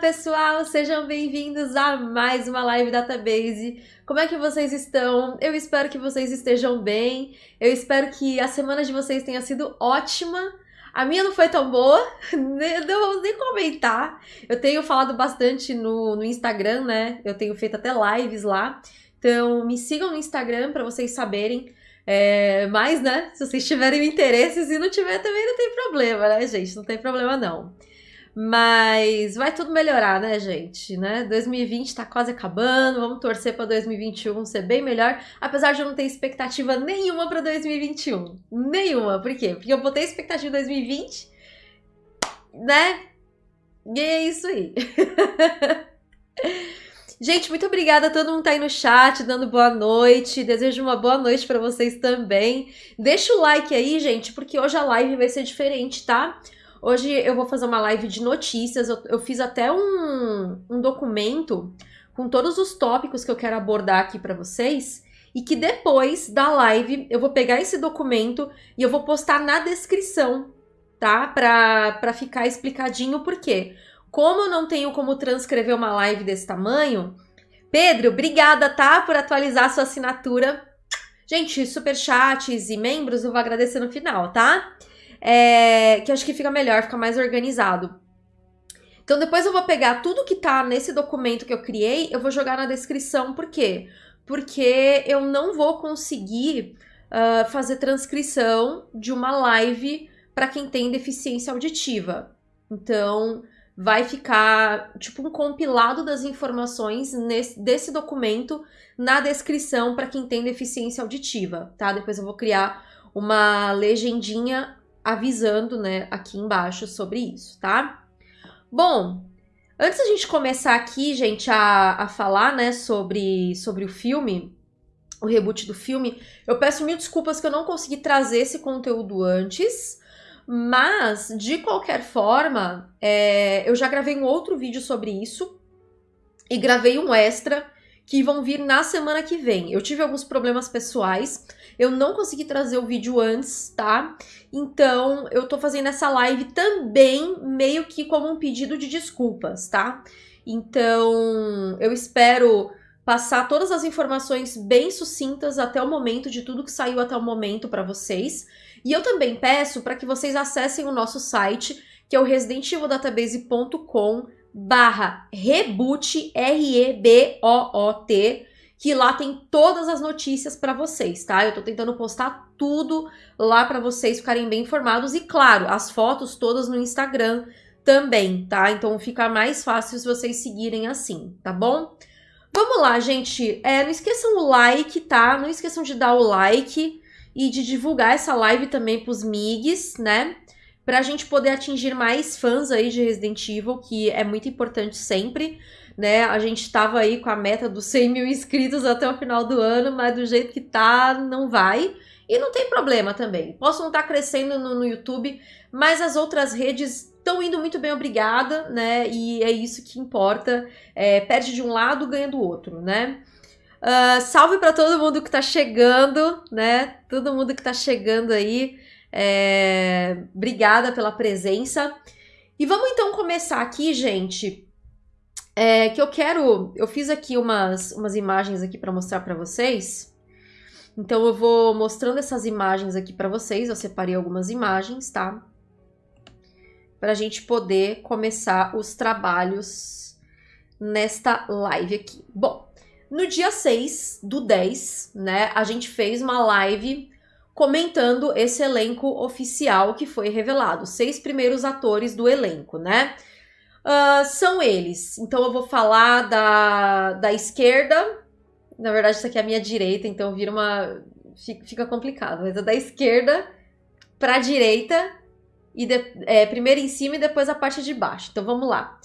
pessoal, sejam bem-vindos a mais uma live Database. Como é que vocês estão? Eu espero que vocês estejam bem. Eu espero que a semana de vocês tenha sido ótima. A minha não foi tão boa, não vou nem comentar. Eu tenho falado bastante no, no Instagram, né? Eu tenho feito até lives lá. Então me sigam no Instagram para vocês saberem. É, mas, né, se vocês tiverem interesse, se não tiver também não tem problema, né, gente? Não tem problema não. Mas vai tudo melhorar, né, gente? Né? 2020 tá quase acabando, vamos torcer para 2021 ser bem melhor, apesar de eu não ter expectativa nenhuma para 2021. Nenhuma. Por quê? Porque eu botei expectativa em 2020, né? E é isso aí. Gente, muito obrigada a todo mundo que tá aí no chat, dando boa noite. Desejo uma boa noite para vocês também. Deixa o like aí, gente, porque hoje a live vai ser diferente, tá? Hoje eu vou fazer uma live de notícias. Eu, eu fiz até um, um documento com todos os tópicos que eu quero abordar aqui para vocês. E que depois da live eu vou pegar esse documento e eu vou postar na descrição, tá? Pra ficar explicadinho por quê. Como eu não tenho como transcrever uma live desse tamanho, Pedro, obrigada, tá? Por atualizar sua assinatura. Gente, superchats e membros eu vou agradecer no final, tá? É, que acho que fica melhor, fica mais organizado. Então depois eu vou pegar tudo que tá nesse documento que eu criei, eu vou jogar na descrição, por quê? Porque eu não vou conseguir uh, fazer transcrição de uma live para quem tem deficiência auditiva. Então vai ficar tipo um compilado das informações nesse, desse documento na descrição para quem tem deficiência auditiva, tá? Depois eu vou criar uma legendinha avisando, né, aqui embaixo sobre isso, tá? Bom, antes da gente começar aqui, gente, a, a falar, né, sobre, sobre o filme, o reboot do filme, eu peço mil desculpas que eu não consegui trazer esse conteúdo antes, mas, de qualquer forma, é, eu já gravei um outro vídeo sobre isso e gravei um extra que vão vir na semana que vem. Eu tive alguns problemas pessoais, eu não consegui trazer o vídeo antes, tá? Então, eu tô fazendo essa live também meio que como um pedido de desculpas, tá? Então, eu espero passar todas as informações bem sucintas até o momento de tudo que saiu até o momento para vocês. E eu também peço para que vocês acessem o nosso site, que é o residentivildatabase.com barra reboot, R-E-B-O-O-T, que lá tem todas as notícias para vocês, tá? Eu tô tentando postar tudo lá para vocês ficarem bem informados e, claro, as fotos todas no Instagram também, tá? Então fica mais fácil se vocês seguirem assim, tá bom? Vamos lá, gente. É, não esqueçam o like, tá? Não esqueçam de dar o like e de divulgar essa live também pros migs, né? Para a gente poder atingir mais fãs aí de Resident Evil, que é muito importante sempre, né? A gente estava aí com a meta dos 100 mil inscritos até o final do ano, mas do jeito que tá, não vai. E não tem problema também. Posso não estar tá crescendo no, no YouTube, mas as outras redes estão indo muito bem, obrigada, né? E é isso que importa. É, perde de um lado, ganha do outro, né? Uh, salve para todo mundo que está chegando, né? Todo mundo que está chegando aí. É, obrigada pela presença. E vamos então começar aqui, gente. É, que eu quero. Eu fiz aqui umas, umas imagens aqui para mostrar para vocês. Então eu vou mostrando essas imagens aqui para vocês. Eu separei algumas imagens, tá? Para a gente poder começar os trabalhos nesta live aqui. Bom, no dia 6 do 10, né, a gente fez uma live comentando esse elenco oficial que foi revelado. Seis primeiros atores do elenco, né? Uh, são eles. Então eu vou falar da, da esquerda. Na verdade, isso aqui é a minha direita, então vira uma. Fica complicado, mas é da esquerda para a direita. E de, é, primeiro em cima e depois a parte de baixo. Então vamos lá.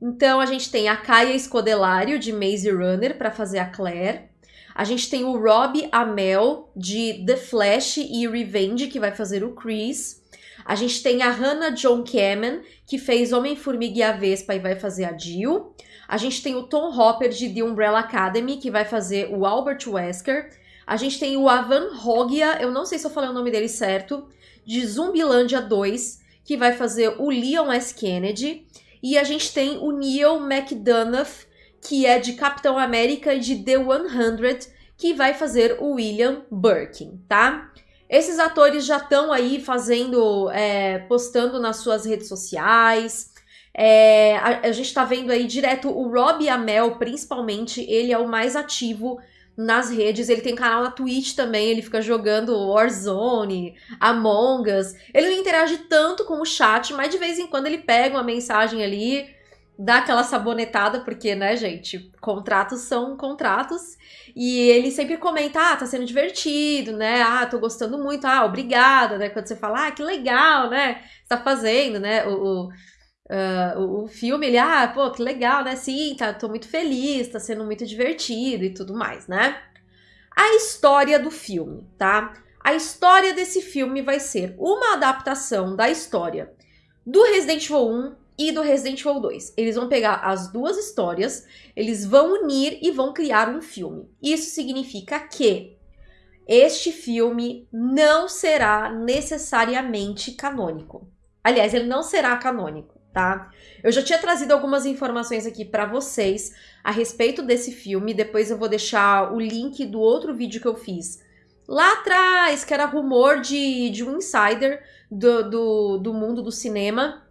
Então a gente tem a Kaia Escodelário de Maze Runner para fazer a Claire. A gente tem o Rob Amell, de The Flash e Revenge, que vai fazer o Chris. A gente tem a Hannah John Kamen, que fez Homem-Formiga e a Vespa e vai fazer a Jill. A gente tem o Tom Hopper, de The Umbrella Academy, que vai fazer o Albert Wesker. A gente tem o Avan Hogia, eu não sei se eu falei o nome dele certo, de Zumbilândia 2, que vai fazer o Leon S. Kennedy. E a gente tem o Neil McDonough, que é de Capitão América e de The 100, que vai fazer o William Birkin, tá? Esses atores já estão aí fazendo, é, postando nas suas redes sociais. É, a, a, gente tá vendo aí direto o Rob Amel, principalmente, ele é o mais ativo nas redes. Ele tem canal na Twitch também, ele fica jogando Warzone, Among Us. Ele não interage tanto com o chat, mas de vez em quando ele pega uma mensagem ali, dá aquela sabonetada, porque, né, gente, contratos são contratos. E ele sempre comenta, ah, tá sendo divertido, né? Ah, tô gostando muito, ah, obrigada, né? Quando você fala, ah, que legal, né? Você tá fazendo, né? O, o, uh, o, filme, ele, ah, pô, que legal, né? Sim, tá, tô muito feliz, tá sendo muito divertido e tudo mais, né? A história do filme, tá? A história desse filme vai ser uma adaptação da história do Resident Evil 1 e do Resident Evil 2. Eles vão pegar as duas histórias, eles vão unir e vão criar um filme. Isso significa que este filme não será necessariamente canônico. Aliás, ele não será canônico, tá? Eu já tinha trazido algumas informações aqui para vocês a respeito desse filme, depois eu vou deixar o link do outro vídeo que eu fiz lá atrás, que era rumor de, de um insider do, do, do mundo do cinema,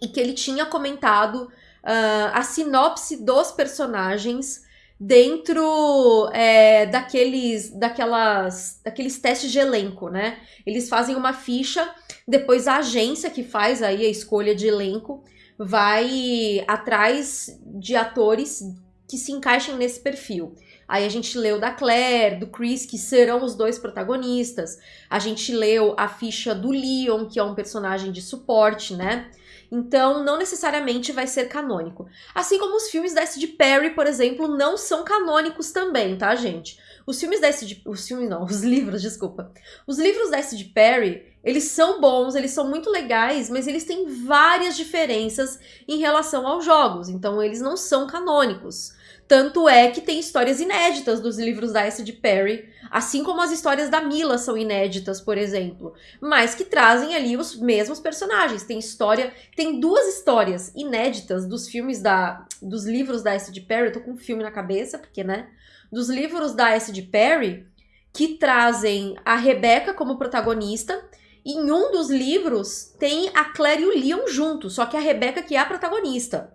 e que ele tinha comentado uh, a sinopse dos personagens dentro é, daqueles, daquelas, daqueles testes de elenco, né? Eles fazem uma ficha, depois a agência que faz aí a escolha de elenco vai atrás de atores que se encaixem nesse perfil. Aí a gente leu da Claire, do Chris, que serão os dois protagonistas. A gente leu a ficha do Leon, que é um personagem de suporte, né? Então, não necessariamente vai ser canônico. Assim como os filmes da S.D. Perry, por exemplo, não são canônicos também, tá, gente? Os filmes da S.D. Os filmes não, os livros, desculpa. Os livros da S.D. Perry, eles são bons, eles são muito legais, mas eles têm várias diferenças em relação aos jogos. Então, eles não são canônicos. Tanto é que tem histórias inéditas dos livros da S.D. Perry, assim como as histórias da Mila são inéditas, por exemplo, mas que trazem ali os mesmos personagens. Tem história, tem duas histórias inéditas dos filmes da dos livros da S.D. Perry, eu tô com um filme na cabeça, porque né, dos livros da S.D. Perry que trazem a Rebecca como protagonista. E em um dos livros tem a Claire e o Leon juntos, só que a Rebecca que é a protagonista.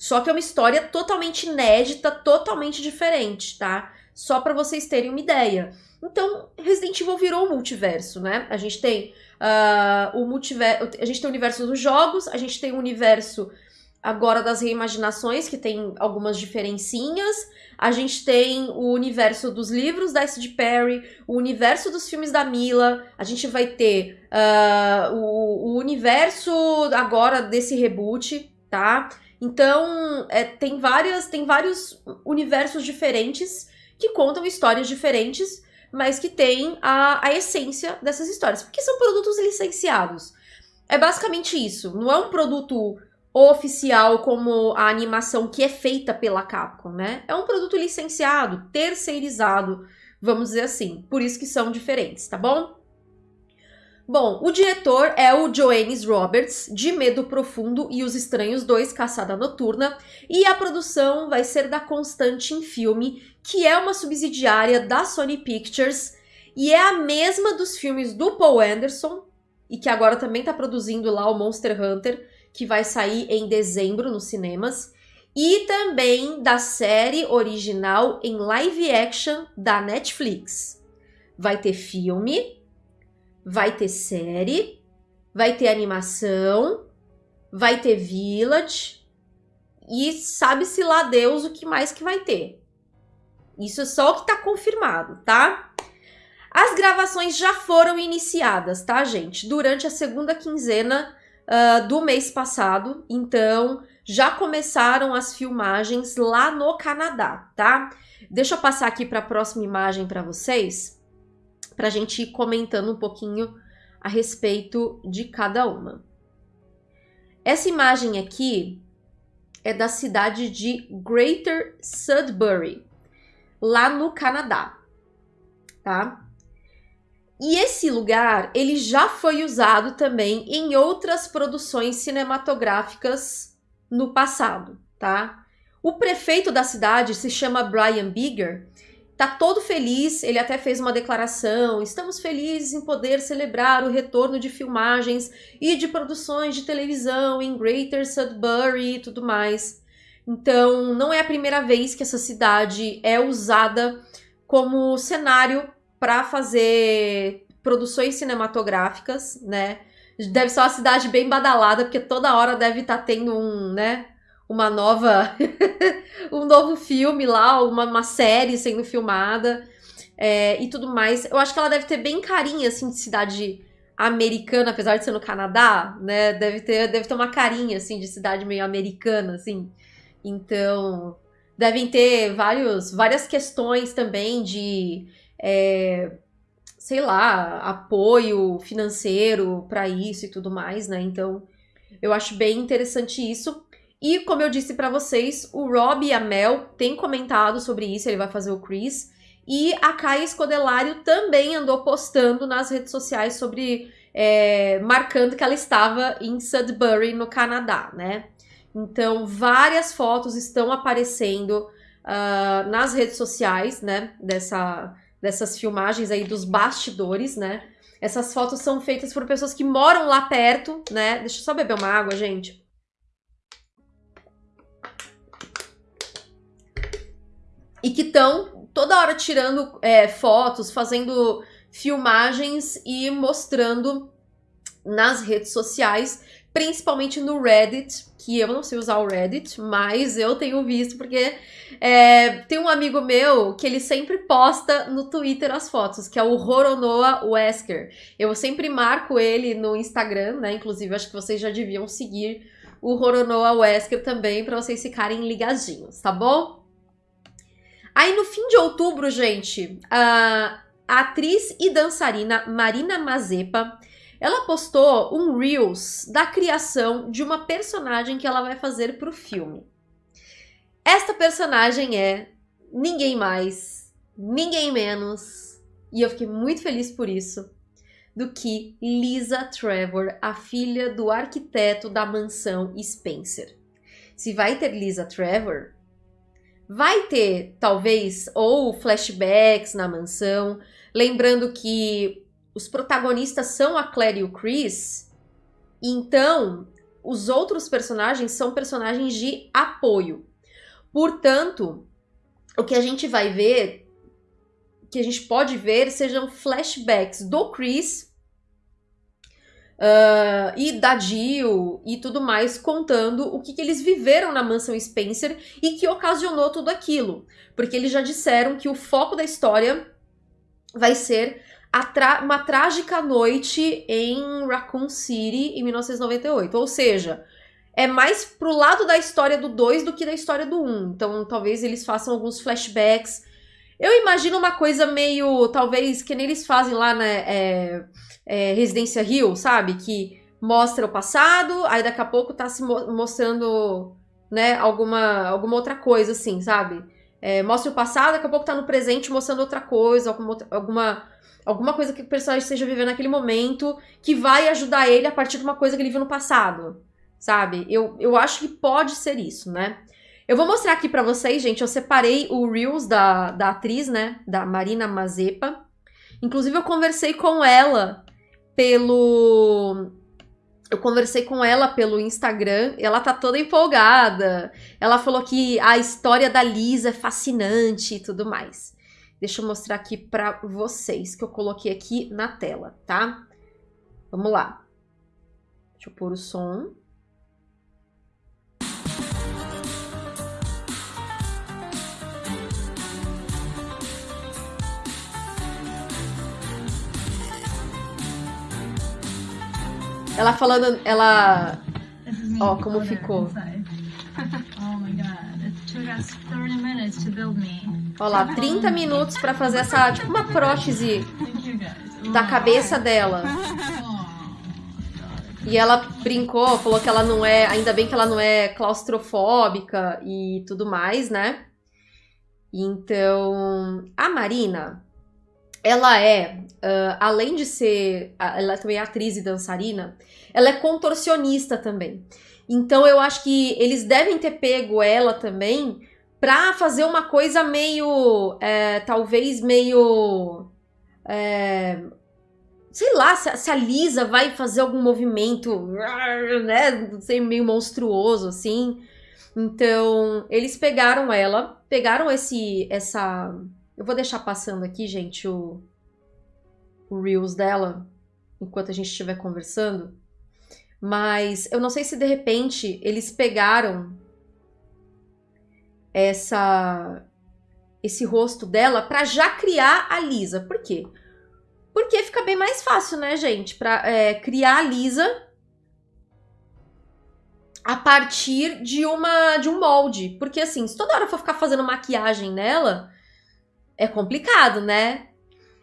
Só que é uma história totalmente inédita, totalmente diferente, tá? Só para vocês terem uma ideia. Então, Resident Evil virou um multiverso, né? A gente tem uh, o multiverso, a gente tem o universo dos jogos, a gente tem o universo agora das reimaginações, que tem algumas diferencinhas. A gente tem o universo dos livros da S.D. Perry, o universo dos filmes da Mila. A gente vai ter uh, o, o universo agora desse reboot, tá? Então, é, tem, várias, tem vários universos diferentes que contam histórias diferentes, mas que têm a, a essência dessas histórias. Porque são produtos licenciados. É basicamente isso. Não é um produto oficial como a animação que é feita pela Capcom, né? É um produto licenciado, terceirizado, vamos dizer assim. Por isso que são diferentes, tá bom? Bom, o diretor é o Joannes Roberts, de Medo Profundo e Os Estranhos 2, Caçada Noturna, e a produção vai ser da Constantin Filme, que é uma subsidiária da Sony Pictures, e é a mesma dos filmes do Paul Anderson, e que agora também está produzindo lá o Monster Hunter, que vai sair em dezembro nos cinemas, e também da série original em live action da Netflix. Vai ter filme, vai ter série, vai ter animação, vai ter Village e sabe-se lá Deus o que mais que vai ter. Isso é só o que tá confirmado, tá? As gravações já foram iniciadas, tá, gente? Durante a segunda quinzena uh, do mês passado. Então, já começaram as filmagens lá no Canadá, tá? Deixa eu passar aqui para a próxima imagem para vocês para a gente ir comentando um pouquinho a respeito de cada uma. Essa imagem aqui é da cidade de Greater Sudbury, lá no Canadá, tá? E esse lugar, ele já foi usado também em outras produções cinematográficas no passado, tá? O prefeito da cidade se chama Brian Bigger, tá todo feliz, ele até fez uma declaração: "Estamos felizes em poder celebrar o retorno de filmagens e de produções de televisão em Greater Sudbury e tudo mais". Então, não é a primeira vez que essa cidade é usada como cenário para fazer produções cinematográficas, né? Deve ser uma cidade bem badalada, porque toda hora deve estar tá tendo um, né? Uma nova. um novo filme lá, uma, uma série sendo filmada é, e tudo mais. Eu acho que ela deve ter bem carinha, assim, de cidade americana, apesar de ser no Canadá, né? Deve ter, deve ter uma carinha, assim, de cidade meio americana, assim. Então, devem ter vários, várias questões também de. É, sei lá, apoio financeiro para isso e tudo mais, né? Então, eu acho bem interessante isso. E como eu disse para vocês, o Rob e a Mel têm comentado sobre isso, ele vai fazer o Chris. E a Kai Escodelário também andou postando nas redes sociais sobre. É, marcando que ela estava em Sudbury, no Canadá, né? Então, várias fotos estão aparecendo uh, nas redes sociais, né? Dessa, dessas filmagens aí dos bastidores, né? Essas fotos são feitas por pessoas que moram lá perto, né? Deixa eu só beber uma água, gente. E que estão toda hora tirando é, fotos, fazendo filmagens e mostrando nas redes sociais principalmente no Reddit, que eu não sei usar o Reddit, mas eu tenho visto porque é, tem um amigo meu que ele sempre posta no Twitter as fotos, que é o Roronoa Wesker. Eu sempre marco ele no Instagram, né? Inclusive, acho que vocês já deviam seguir o Roronoa Wesker também para vocês ficarem ligadinhos, tá bom? Aí no fim de outubro, gente, a atriz e dançarina Marina Mazepa ela postou um Reels da criação de uma personagem que ela vai fazer pro filme. Esta personagem é ninguém mais, ninguém menos, e eu fiquei muito feliz por isso, do que Lisa Trevor, a filha do arquiteto da mansão Spencer. Se vai ter Lisa Trevor, vai ter talvez ou flashbacks na mansão, lembrando que os protagonistas são a Claire e o Chris, então os outros personagens são personagens de apoio. Portanto, o que a gente vai ver, que a gente pode ver, sejam flashbacks do Chris uh, e da Jill e tudo mais, contando o que, que eles viveram na mansão Spencer e que ocasionou tudo aquilo. Porque eles já disseram que o foco da história vai ser uma trágica noite em Raccoon City em 1998. Ou seja, é mais pro lado da história do 2 do que da história do 1. Um. Então, talvez eles façam alguns flashbacks. Eu imagino uma coisa meio, talvez, que nem eles fazem lá na é, é, Residência Rio, sabe? Que mostra o passado, aí daqui a pouco tá se mostrando, né, alguma, alguma outra coisa, assim, sabe? É, mostra o passado, daqui a pouco tá no presente mostrando outra coisa, alguma, alguma alguma coisa que o personagem esteja vivendo naquele momento que vai ajudar ele a partir de uma coisa que ele viu no passado, sabe? Eu, eu acho que pode ser isso, né? Eu vou mostrar aqui para vocês, gente, eu separei o Reels da, da atriz, né, da Marina Mazepa. Inclusive eu conversei com ela pelo eu conversei com ela pelo Instagram, ela tá toda empolgada. Ela falou que a história da Lisa é fascinante e tudo mais. Deixa eu mostrar aqui para vocês, que eu coloquei aqui na tela, tá? Vamos lá. Deixa eu pôr o som. Ela falando, ela. Ó, como ficou. Oh my god, it took us 30 minutes to build me. Olha lá, 30 minutos para fazer essa, tipo uma prótese da cabeça dela. E ela brincou, falou que ela não é, ainda bem que ela não é claustrofóbica e tudo mais, né? Então, a Marina, ela é, uh, além de ser, ela também é atriz e dançarina, ela é contorcionista também. Então eu acho que eles devem ter pego ela também pra fazer uma coisa meio. É, talvez meio. É, sei lá, se, se, a Lisa vai fazer algum movimento, né? Sei, meio monstruoso, assim. Então, eles pegaram ela, pegaram esse. essa. Eu vou deixar passando aqui, gente, o, o Reels dela, enquanto a gente estiver conversando. Mas eu não sei se de repente eles pegaram essa esse rosto dela para já criar a Lisa. Por quê? Porque fica bem mais fácil, né, gente? Pra é, criar a Lisa a partir de uma de um molde. Porque assim, se toda hora for ficar fazendo maquiagem nela, é complicado, né?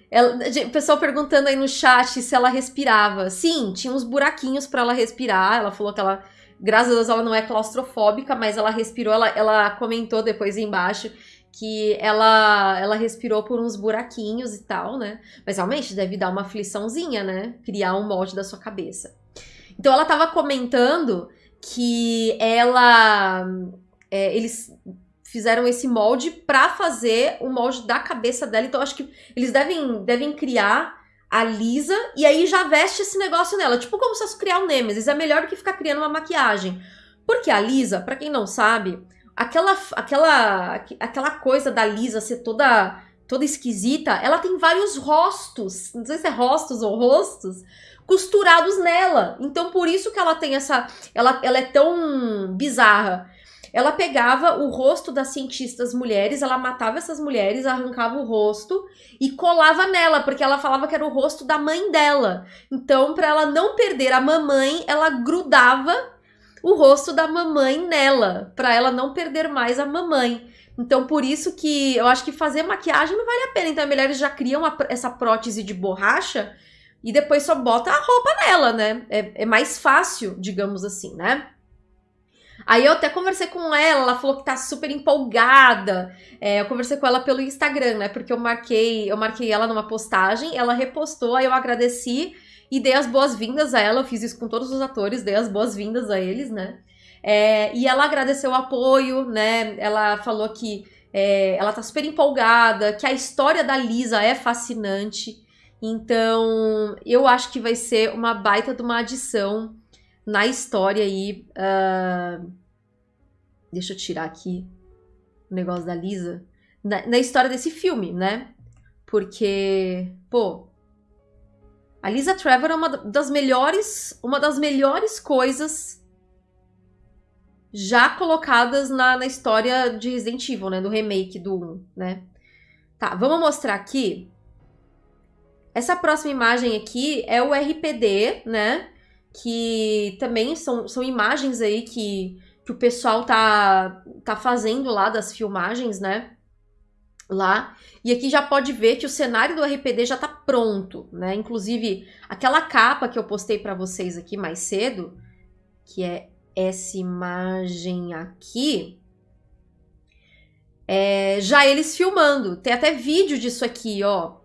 Ela, o pessoal perguntando aí no chat se ela respirava. Sim, tinha uns buraquinhos para ela respirar. Ela falou que ela, graças a Deus, ela não é claustrofóbica, mas ela respirou. Ela, ela comentou depois embaixo que ela, ela respirou por uns buraquinhos e tal, né? Mas realmente deve dar uma afliçãozinha, né? Criar um molde da sua cabeça. Então ela tava comentando que ela. É, eles fizeram esse molde para fazer o molde da cabeça dela. Então acho que eles devem, devem criar a Lisa e aí já veste esse negócio nela. Tipo como se fosse criar o um Nemesis. É melhor do que ficar criando uma maquiagem. Porque a Lisa, para quem não sabe, aquela, aquela, aquela coisa da Lisa ser toda, toda esquisita, ela tem vários rostos. Não sei se é rostos ou rostos costurados nela. Então por isso que ela tem essa, ela, ela é tão bizarra. Ela pegava o rosto das cientistas mulheres, ela matava essas mulheres, arrancava o rosto e colava nela, porque ela falava que era o rosto da mãe dela. Então, para ela não perder a mamãe, ela grudava o rosto da mamãe nela, para ela não perder mais a mamãe. Então, por isso que eu acho que fazer maquiagem não vale a pena. Então, as mulheres já criam a, essa prótese de borracha e depois só bota a roupa nela, né? É, é mais fácil, digamos assim, né? Aí eu até conversei com ela, ela falou que tá super empolgada. É, eu conversei com ela pelo Instagram, né? Porque eu marquei, eu marquei ela numa postagem, ela repostou, aí eu agradeci e dei as boas-vindas a ela. Eu fiz isso com todos os atores, dei as boas-vindas a eles, né? É, e ela agradeceu o apoio, né? Ela falou que é, ela tá super empolgada, que a história da Lisa é fascinante. Então, eu acho que vai ser uma baita de uma adição na história aí. Uh, deixa eu tirar aqui o negócio da Lisa. Na, na, história desse filme, né? Porque, pô. A Lisa Trevor é uma das melhores. Uma das melhores coisas já colocadas na, na história de Resident Evil, né? Do remake do 1, né? Tá, vamos mostrar aqui. Essa próxima imagem aqui é o RPD, né? Que também são, são imagens aí que, que o pessoal tá, tá fazendo lá das filmagens, né? Lá. E aqui já pode ver que o cenário do RPD já tá pronto, né? Inclusive, aquela capa que eu postei para vocês aqui mais cedo, que é essa imagem aqui, é, já eles filmando. Tem até vídeo disso aqui, ó.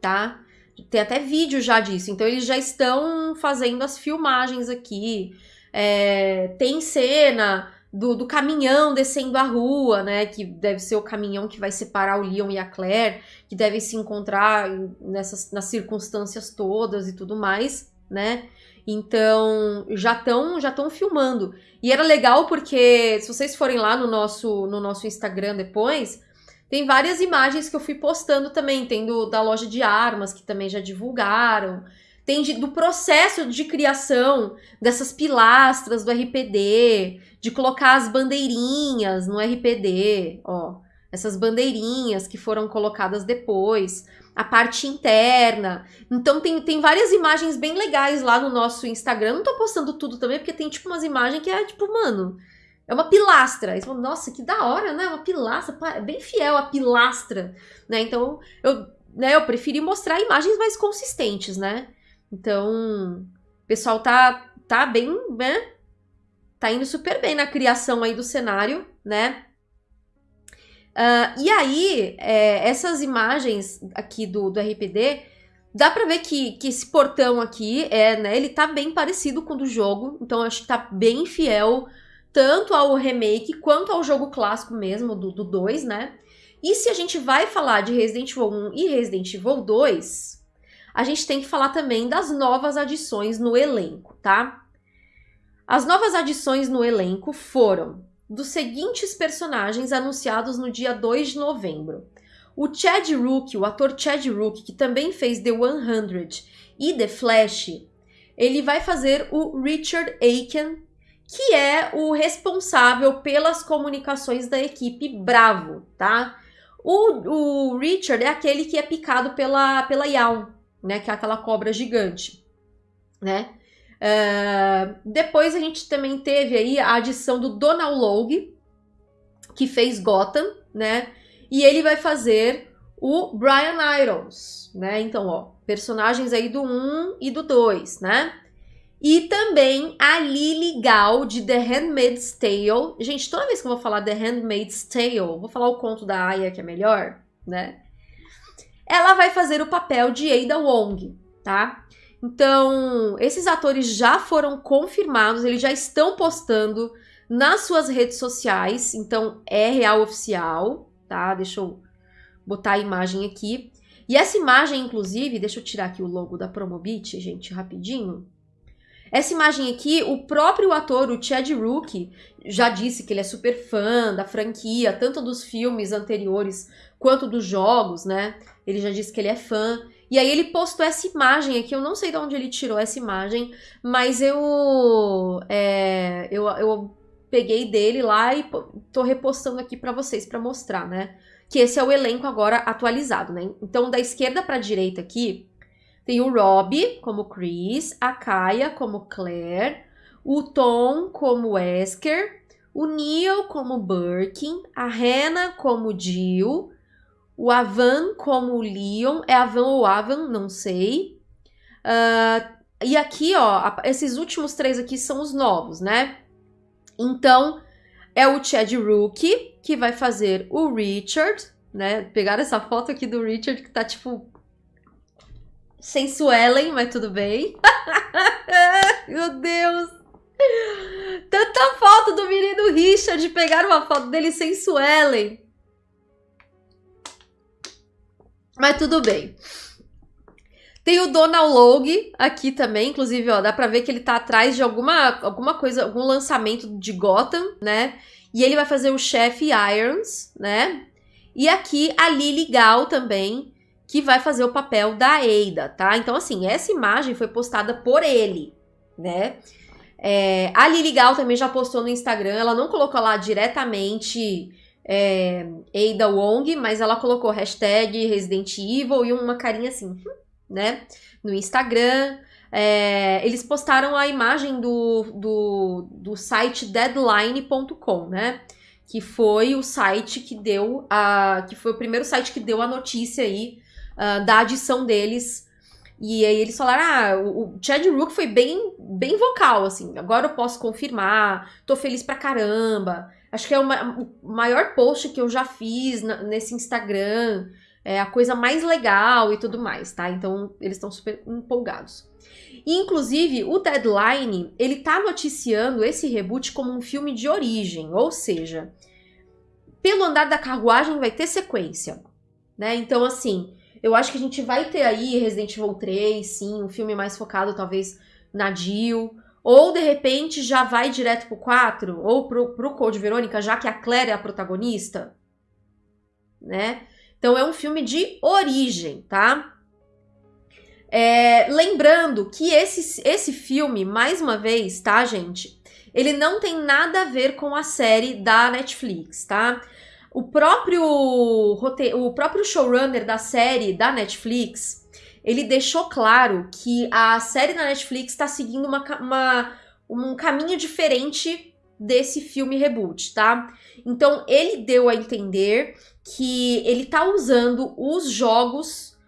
Tá? Tem até vídeo já disso. Então eles já estão fazendo as filmagens aqui. É, tem cena do, do, caminhão descendo a rua, né? Que deve ser o caminhão que vai separar o Leon e a Claire, que devem se encontrar nessas nas circunstâncias todas e tudo mais, né? Então já estão já estão filmando. E era legal porque se vocês forem lá no nosso no nosso Instagram depois, tem várias imagens que eu fui postando também. Tem do, da loja de armas, que também já divulgaram. Tem de, do processo de criação dessas pilastras do RPD, de colocar as bandeirinhas no RPD, ó. Essas bandeirinhas que foram colocadas depois, a parte interna. Então tem, tem várias imagens bem legais lá no nosso Instagram. Não tô postando tudo também, porque tem tipo umas imagens que é tipo, mano, é uma pilastra. Aí você fala, nossa, que da hora, né? Uma pilastra, é bem fiel a pilastra, né? Então, eu, né, eu preferi mostrar imagens mais consistentes, né? Então, o pessoal tá, tá bem, né? Tá indo super bem na criação aí do cenário, né? Uh, e aí, é, essas imagens aqui do, do RPD Dá pra ver que, que esse portão aqui, é, né, ele tá bem parecido com o do jogo, então acho que tá bem fiel tanto ao remake quanto ao jogo clássico mesmo, do, do 2, né? E se a gente vai falar de Resident Evil 1 e Resident Evil 2, a gente tem que falar também das novas adições no elenco, tá? As novas adições no elenco foram dos seguintes personagens anunciados no dia 2 de novembro. O Chad Rook, o ator Chad Rook, que também fez The 100 e The Flash, ele vai fazer o Richard Aiken, que é o responsável pelas comunicações da equipe Bravo, tá? O, o Richard é aquele que é picado pela, pela Yawn, né? Que é aquela cobra gigante, né? Uh, depois a gente também teve aí a adição do Donald Logue, que fez Gotham, né? E ele vai fazer o Brian Irons, né? Então, ó, personagens aí do 1 e do 2, né? E também a Lily Gal de The Handmaid's Tale. Gente, toda vez que eu vou falar The Handmaid's Tale, vou falar o conto da Aya que é melhor, né? Ela vai fazer o papel de Ada Wong, tá? Então, esses atores já foram confirmados, eles já estão postando nas suas redes sociais, então é real oficial, tá? Deixa eu botar a imagem aqui. E essa imagem, inclusive, deixa eu tirar aqui o logo da Promobit, gente, rapidinho. Essa imagem aqui, o próprio ator, o Chad Rook, já disse que ele é super fã da franquia, tanto dos filmes anteriores quanto dos jogos, né? Ele já disse que ele é fã. E aí ele postou essa imagem aqui, eu não sei de onde ele tirou essa imagem, mas eu é, eu, eu peguei dele lá e tô repostando aqui para vocês para mostrar, né? Que esse é o elenco agora atualizado, né? Então da esquerda para direita aqui tem o Rob como Chris, a Kaya como Claire, o Tom como Wesker, o Neil como Birkin, a Hannah como Jill, o Avan como Leon, é Avan ou Avan, não sei. Uh, e aqui, ó, esses últimos três aqui são os novos, né? Então, é o Chad Rook, que vai fazer o Richard, né? Pegaram essa foto aqui do Richard, que tá, tipo, sensuelen, mas tudo bem. Meu Deus! Tanta foto do menino Richard, pegaram uma foto dele sensuelen. Mas tudo bem. Tem o Donald Logue aqui também, inclusive, ó, dá pra ver que ele tá atrás de alguma, alguma coisa, algum lançamento de Gotham, né? E ele vai fazer o chefe Irons, né? E aqui a Lily Gal também, que vai fazer o papel da Ada, tá? Então, assim, essa imagem foi postada por ele, né? É, a Lily Gal também já postou no Instagram, ela não colocou lá diretamente é, Ada Wong, mas ela colocou hashtag Resident Evil e uma carinha assim, né? No Instagram. É, eles postaram a imagem do, do, do site deadline.com, né? Que foi o site que deu a. que foi o primeiro site que deu a notícia aí uh, da adição deles. E aí eles falaram: ah, o Chad Rook foi bem, bem vocal, assim. Agora eu posso confirmar, tô feliz pra caramba. Acho que é o maior post que eu já fiz nesse Instagram. É a coisa mais legal e tudo mais, tá? Então, eles estão super empolgados. E, inclusive, o Deadline, ele tá noticiando esse reboot como um filme de origem, ou seja, pelo andar da carruagem vai ter sequência, né? Então, assim, eu acho que a gente vai ter aí Resident Evil 3, sim, um filme mais focado talvez na Jill, ou de repente já vai direto pro 4, ou pro, pro Code Verônica, já que a Claire é a protagonista, né? Então é um filme de origem, tá? É, lembrando que esse, esse filme, mais uma vez, tá, gente? Ele não tem nada a ver com a série da Netflix, tá? O próprio, o próprio showrunner da série da Netflix, ele deixou claro que a série da Netflix está seguindo uma, uma, um caminho diferente desse filme reboot, tá? Então ele deu a entender que ele tá usando os jogos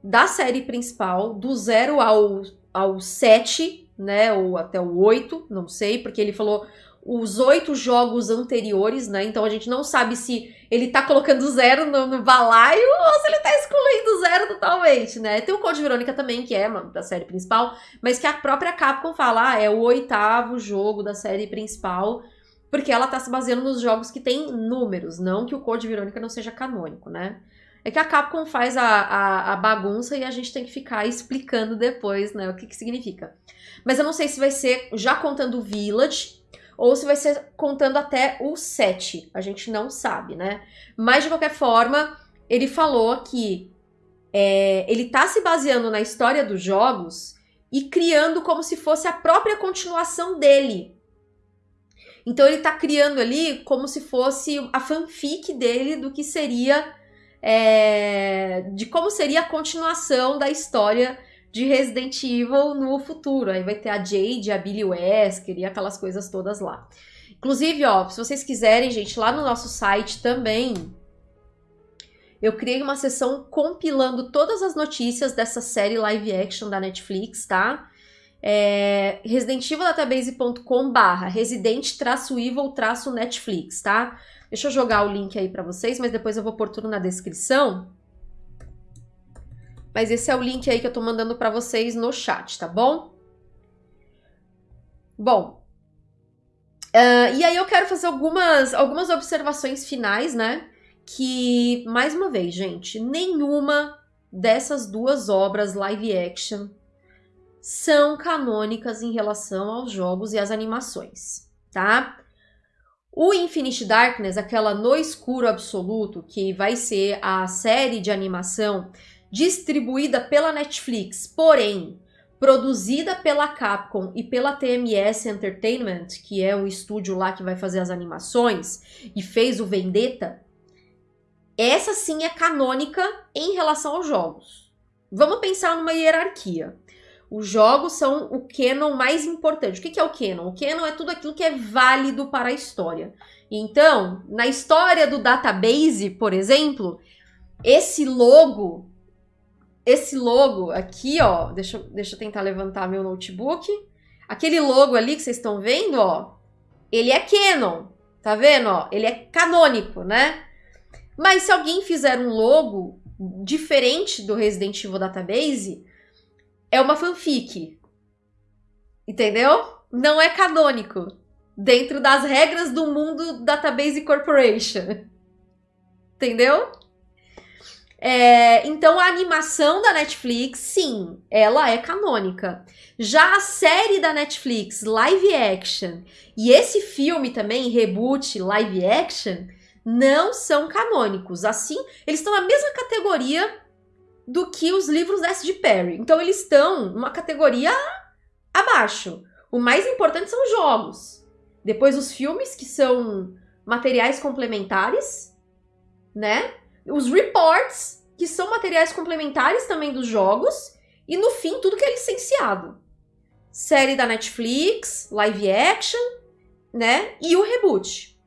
da série principal, do 0 ao, ao 7, né? Ou até o 8, não sei, porque ele falou os oito jogos anteriores, né? Então a gente não sabe se ele tá colocando zero no, no balaio ou se ele tá excluindo zero totalmente, né? Tem o Code Verônica também, que é da série principal, mas que a própria Capcom fala, ah, é o oitavo jogo da série principal, porque ela tá se baseando nos jogos que tem números, não que o Code Verônica não seja canônico, né? É que a Capcom faz a, a, a, bagunça e a gente tem que ficar explicando depois, né, o que que significa. Mas eu não sei se vai ser já contando o Village ou se vai ser contando até o 7. A gente não sabe, né? Mas de qualquer forma, ele falou que é, ele tá se baseando na história dos jogos e criando como se fosse a própria continuação dele. Então ele tá criando ali como se fosse a fanfic dele do que seria. É, de como seria a continuação da história de Resident Evil no futuro. Aí vai ter a Jade, a Billy Wesker e aquelas coisas todas lá. Inclusive, ó, se vocês quiserem, gente, lá no nosso site também, eu criei uma sessão compilando todas as notícias dessa série live action da Netflix, tá? É residentivildatabase.com barra resident-evil-netflix, tá? Deixa eu jogar o link aí para vocês, mas depois eu vou pôr tudo na descrição. Mas esse é o link aí que eu tô mandando para vocês no chat, tá bom? Bom, uh, e aí eu quero fazer algumas, algumas observações finais, né? Que, mais uma vez, gente, nenhuma dessas duas obras live action são canônicas em relação aos jogos e às animações, tá? O Infinite Darkness, aquela no escuro absoluto, que vai ser a série de animação distribuída pela Netflix, porém produzida pela Capcom e pela TMS Entertainment, que é o estúdio lá que vai fazer as animações e fez o Vendetta, essa sim é canônica em relação aos jogos. Vamos pensar numa hierarquia. Os jogos são o canon mais importante. O que é o canon? O canon é tudo aquilo que é válido para a história. Então, na história do database, por exemplo, esse logo esse logo aqui, ó, deixa, deixa eu tentar levantar meu notebook. Aquele logo ali que vocês estão vendo, ó, ele é canon, tá vendo, ó? Ele é canônico, né? Mas se alguém fizer um logo diferente do Resident Evil Database, é uma fanfic. Entendeu? Não é canônico. Dentro das regras do mundo Database Corporation. Entendeu? É, então a animação da Netflix, sim, ela é canônica. Já a série da Netflix, live action, e esse filme também, reboot live action, não são canônicos. Assim, eles estão na mesma categoria do que os livros S. de Perry. Então eles estão numa categoria abaixo. O mais importante são os jogos. Depois os filmes, que são materiais complementares, né? Os reports, que são materiais complementares também dos jogos, e no fim, tudo que é licenciado. Série da Netflix, live action, né? E o reboot,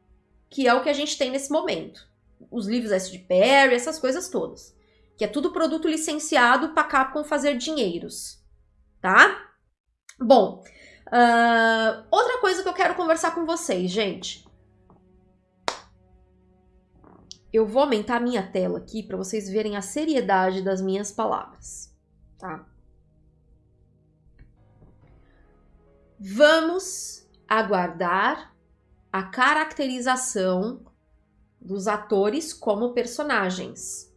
que é o que a gente tem nesse momento. Os livros S de Perry, essas coisas todas. Que é tudo produto licenciado para Capcom fazer dinheiros, tá? Bom, uh, outra coisa que eu quero conversar com vocês, gente. Eu vou aumentar a minha tela aqui para vocês verem a seriedade das minhas palavras, tá? Vamos aguardar a caracterização dos atores como personagens,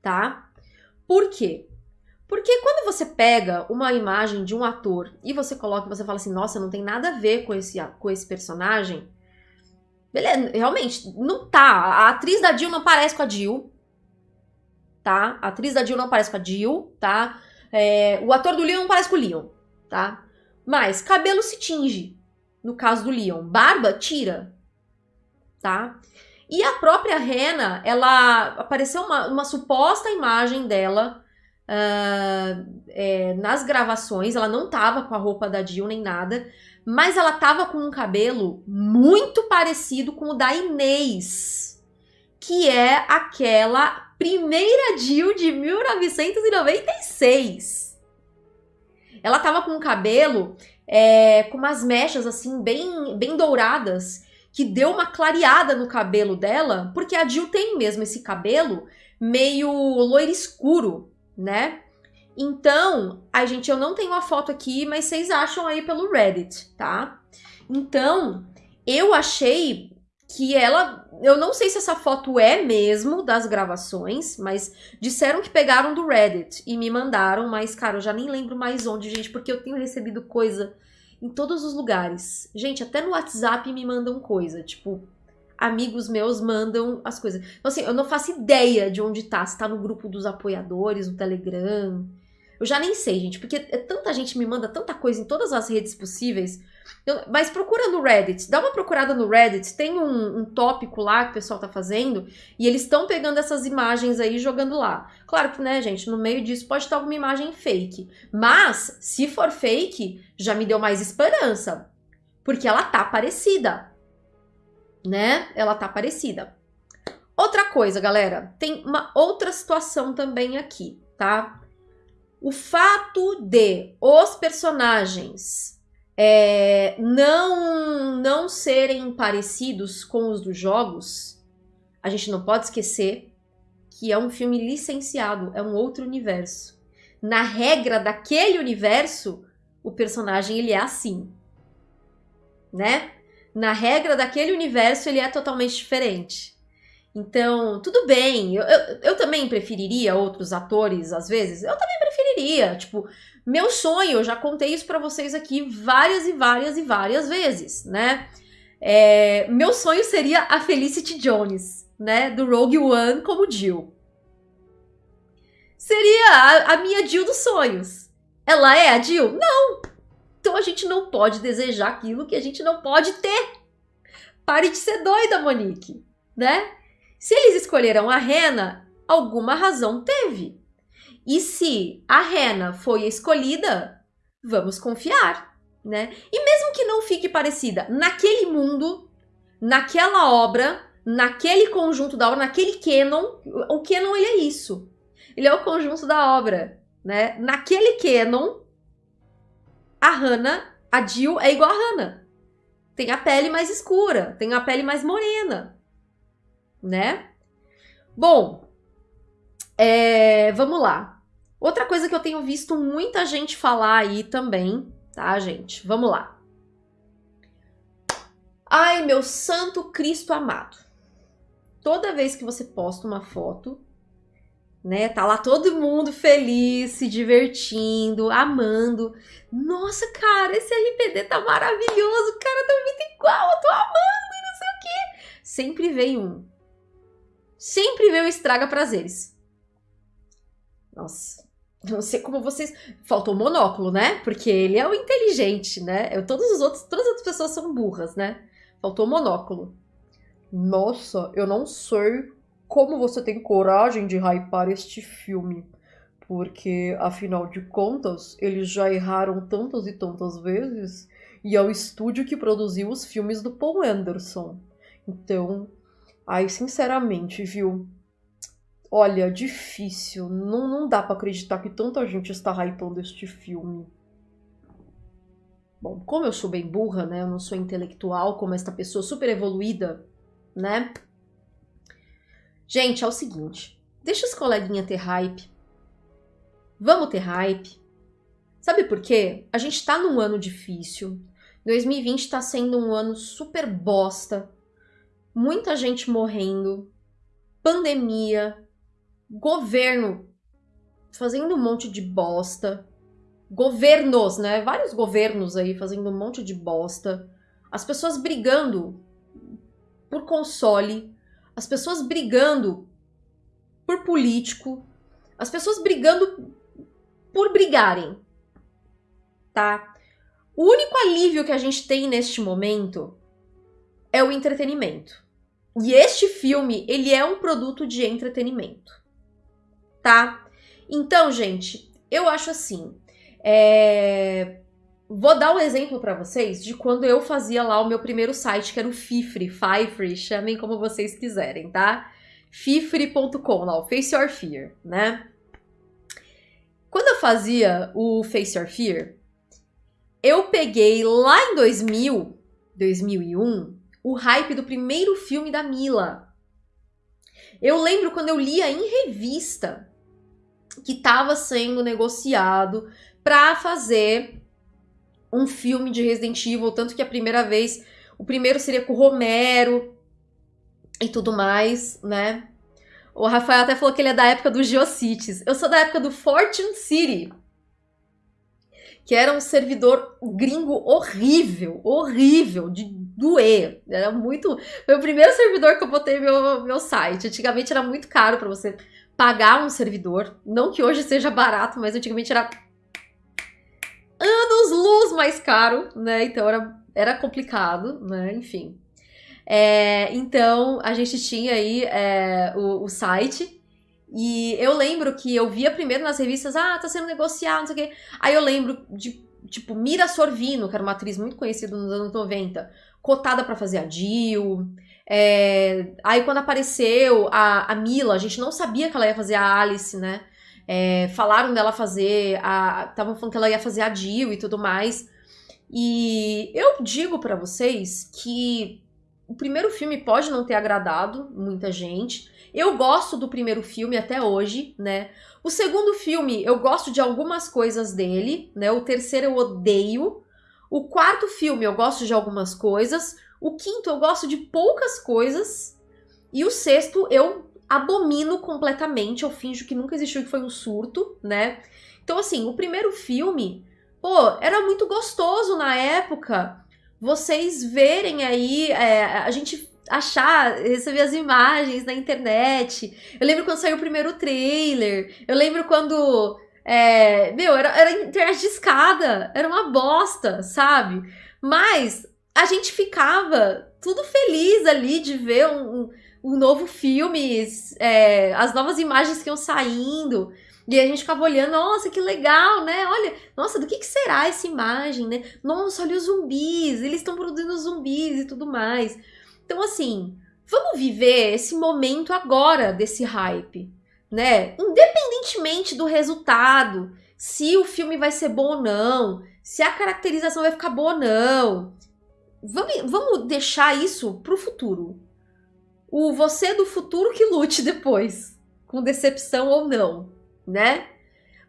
tá? Por quê? Porque quando você pega uma imagem de um ator e você coloca, você fala assim, nossa, não tem nada a ver com esse, com esse personagem, Beleza, realmente, não tá. A atriz da Jill não parece com a Jill. Tá? A atriz da Jill não parece com a Jill, tá? É, o ator do Leon não parece com o Leon, tá? Mas cabelo se tinge, no caso do Leon. Barba, tira, tá? E a própria Rena, ela apareceu uma, uma suposta imagem dela uh, é, nas gravações. Ela não tava com a roupa da Jill nem nada, mas ela tava com um cabelo muito parecido com o da Inês, que é aquela primeira Jill de 1996. Ela tava com um cabelo é, com umas mechas assim bem, bem douradas, que deu uma clareada no cabelo dela, porque a Jill tem mesmo esse cabelo meio loiro escuro, né? Então, a gente, eu não tenho a foto aqui, mas vocês acham aí pelo Reddit, tá? Então, eu achei que ela, eu não sei se essa foto é mesmo das gravações, mas disseram que pegaram do Reddit e me mandaram, mas cara, eu já nem lembro mais onde, gente, porque eu tenho recebido coisa em todos os lugares. Gente, até no WhatsApp me mandam coisa, tipo, amigos meus mandam as coisas. Então assim, eu não faço ideia de onde tá, se tá no grupo dos apoiadores, no Telegram. Eu já nem sei, gente, porque é tanta gente me manda tanta coisa em todas as redes possíveis eu, mas procura no Reddit, dá uma procurada no Reddit, tem um, um tópico lá que o pessoal tá fazendo e eles estão pegando essas imagens aí e jogando lá. Claro que, né, gente, no meio disso pode estar alguma imagem fake. Mas, se for fake, já me deu mais esperança. Porque ela tá parecida. Né? Ela tá parecida. Outra coisa, galera, tem uma outra situação também aqui, tá? O fato de os personagens é, não, não serem parecidos com os dos jogos, a gente não pode esquecer que é um filme licenciado, é um outro universo. Na regra daquele universo, o personagem ele é assim, né? Na regra daquele universo, ele é totalmente diferente. Então, tudo bem, eu, eu, eu, também preferiria outros atores, às vezes, eu também preferiria, tipo, meu sonho, eu já contei isso para vocês aqui várias e várias e várias vezes, né? É, meu sonho seria a Felicity Jones, né? Do Rogue One como Jill. Seria a, a minha Jill dos sonhos. Ela é a Jill? Não! Então a gente não pode desejar aquilo que a gente não pode ter. Pare de ser doida, Monique, né? Se eles escolheram a Rena, alguma razão teve. E se a Rena foi escolhida, vamos confiar, né? E mesmo que não fique parecida, naquele mundo, naquela obra, naquele conjunto da obra, naquele canon, o canon ele é isso. Ele é o conjunto da obra, né? Naquele canon, a Hannah, a Jill é igual a Hannah. Tem a pele mais escura, tem a pele mais morena, né? Bom, é, vamos lá. Outra coisa que eu tenho visto muita gente falar aí também, tá, gente? Vamos lá. Ai, meu santo Cristo amado. Toda vez que você posta uma foto, né, tá lá todo mundo feliz, se divertindo, amando. Nossa, cara, esse RPD tá maravilhoso, cara tá muito igual, eu tô amando, não sei o quê. Sempre vem um. Sempre vem o estraga prazeres. Nossa, não sei como vocês. Faltou o monóculo, né? Porque ele é o inteligente, né? Eu, todos os outros, todas as outras pessoas são burras, né? Faltou o monóculo. Nossa, eu não sei como você tem coragem de hypar este filme. Porque, afinal de contas, eles já erraram tantas e tantas vezes. E é o estúdio que produziu os filmes do Paul Anderson. Então, ai, sinceramente, viu? Olha, difícil. Não, não dá para acreditar que tanta gente está hypando este filme. Bom, como eu sou bem burra, né? Eu não sou intelectual como esta pessoa super evoluída, né? Gente, é o seguinte. Deixa os coleguinhas ter hype. Vamos ter hype. Sabe por quê? A gente tá num ano difícil. 2020 tá sendo um ano super bosta. Muita gente morrendo. Pandemia, governo fazendo um monte de bosta, governos, né? Vários governos aí fazendo um monte de bosta, as pessoas brigando por console, as pessoas brigando por político, as pessoas brigando por brigarem, tá? O único alívio que a gente tem neste momento é o entretenimento. E este filme, ele é um produto de entretenimento tá? Então, gente, eu acho assim. É... Vou dar um exemplo para vocês de quando eu fazia lá o meu primeiro site, que era o Fifre, Fifre, chamem como vocês quiserem, tá? Fifre.com, lá, o Face Your Fear, né? Quando eu fazia o Face Your Fear, eu peguei lá em 2000, 2001, o hype do primeiro filme da Mila. Eu lembro quando eu lia em revista que estava sendo negociado para fazer um filme de Resident Evil, tanto que a primeira vez, o primeiro seria com o Romero e tudo mais, né? O Rafael até falou que ele é da época do Geocities. Eu sou da época do Fortune City. Que era um servidor gringo horrível, horrível, de doer. Era muito. Foi o primeiro servidor que eu botei meu, meu site. Antigamente era muito caro para você pagar um servidor. Não que hoje seja barato, mas antigamente era anos luz mais caro, né? Então era, era complicado, né? Enfim. É, então a gente tinha aí é, o, o, site. E eu lembro que eu via primeiro nas revistas, ah, tá sendo negociado, não sei o quê. Aí eu lembro de, tipo, Mira Sorvino, que era uma atriz muito conhecida nos anos 90, cotada para fazer a Jill. É, aí quando apareceu a, a Mila, a gente não sabia que ela ia fazer a Alice, né? É, falaram dela fazer. Estavam falando que ela ia fazer a Jill e tudo mais. E eu digo para vocês que o primeiro filme pode não ter agradado muita gente. Eu gosto do primeiro filme até hoje, né? O segundo filme, eu gosto de algumas coisas dele, né? O terceiro eu odeio. O quarto filme, eu gosto de algumas coisas. O quinto, eu gosto de poucas coisas. E o sexto, eu abomino completamente. Eu finjo que nunca existiu, que foi um surto, né? Então, assim, o primeiro filme, pô, era muito gostoso na época vocês verem aí, é, a gente achar, receber as imagens na internet. Eu lembro quando saiu o primeiro trailer. Eu lembro quando. É, meu, era, era internet de escada. Era uma bosta, sabe? Mas a gente ficava tudo feliz ali de ver um, um, um novo filme, é, as novas imagens que iam saindo. E a gente ficava olhando, nossa, que legal, né? Olha, nossa, do que, que será essa imagem, né? Nossa, olha os zumbis, eles estão produzindo zumbis e tudo mais. Então, assim, vamos viver esse momento agora desse hype, né? Independentemente do resultado, se o filme vai ser bom ou não, se a caracterização vai ficar boa ou não. Vamos, vamos deixar isso pro futuro. O você do futuro que lute depois, com decepção ou não né?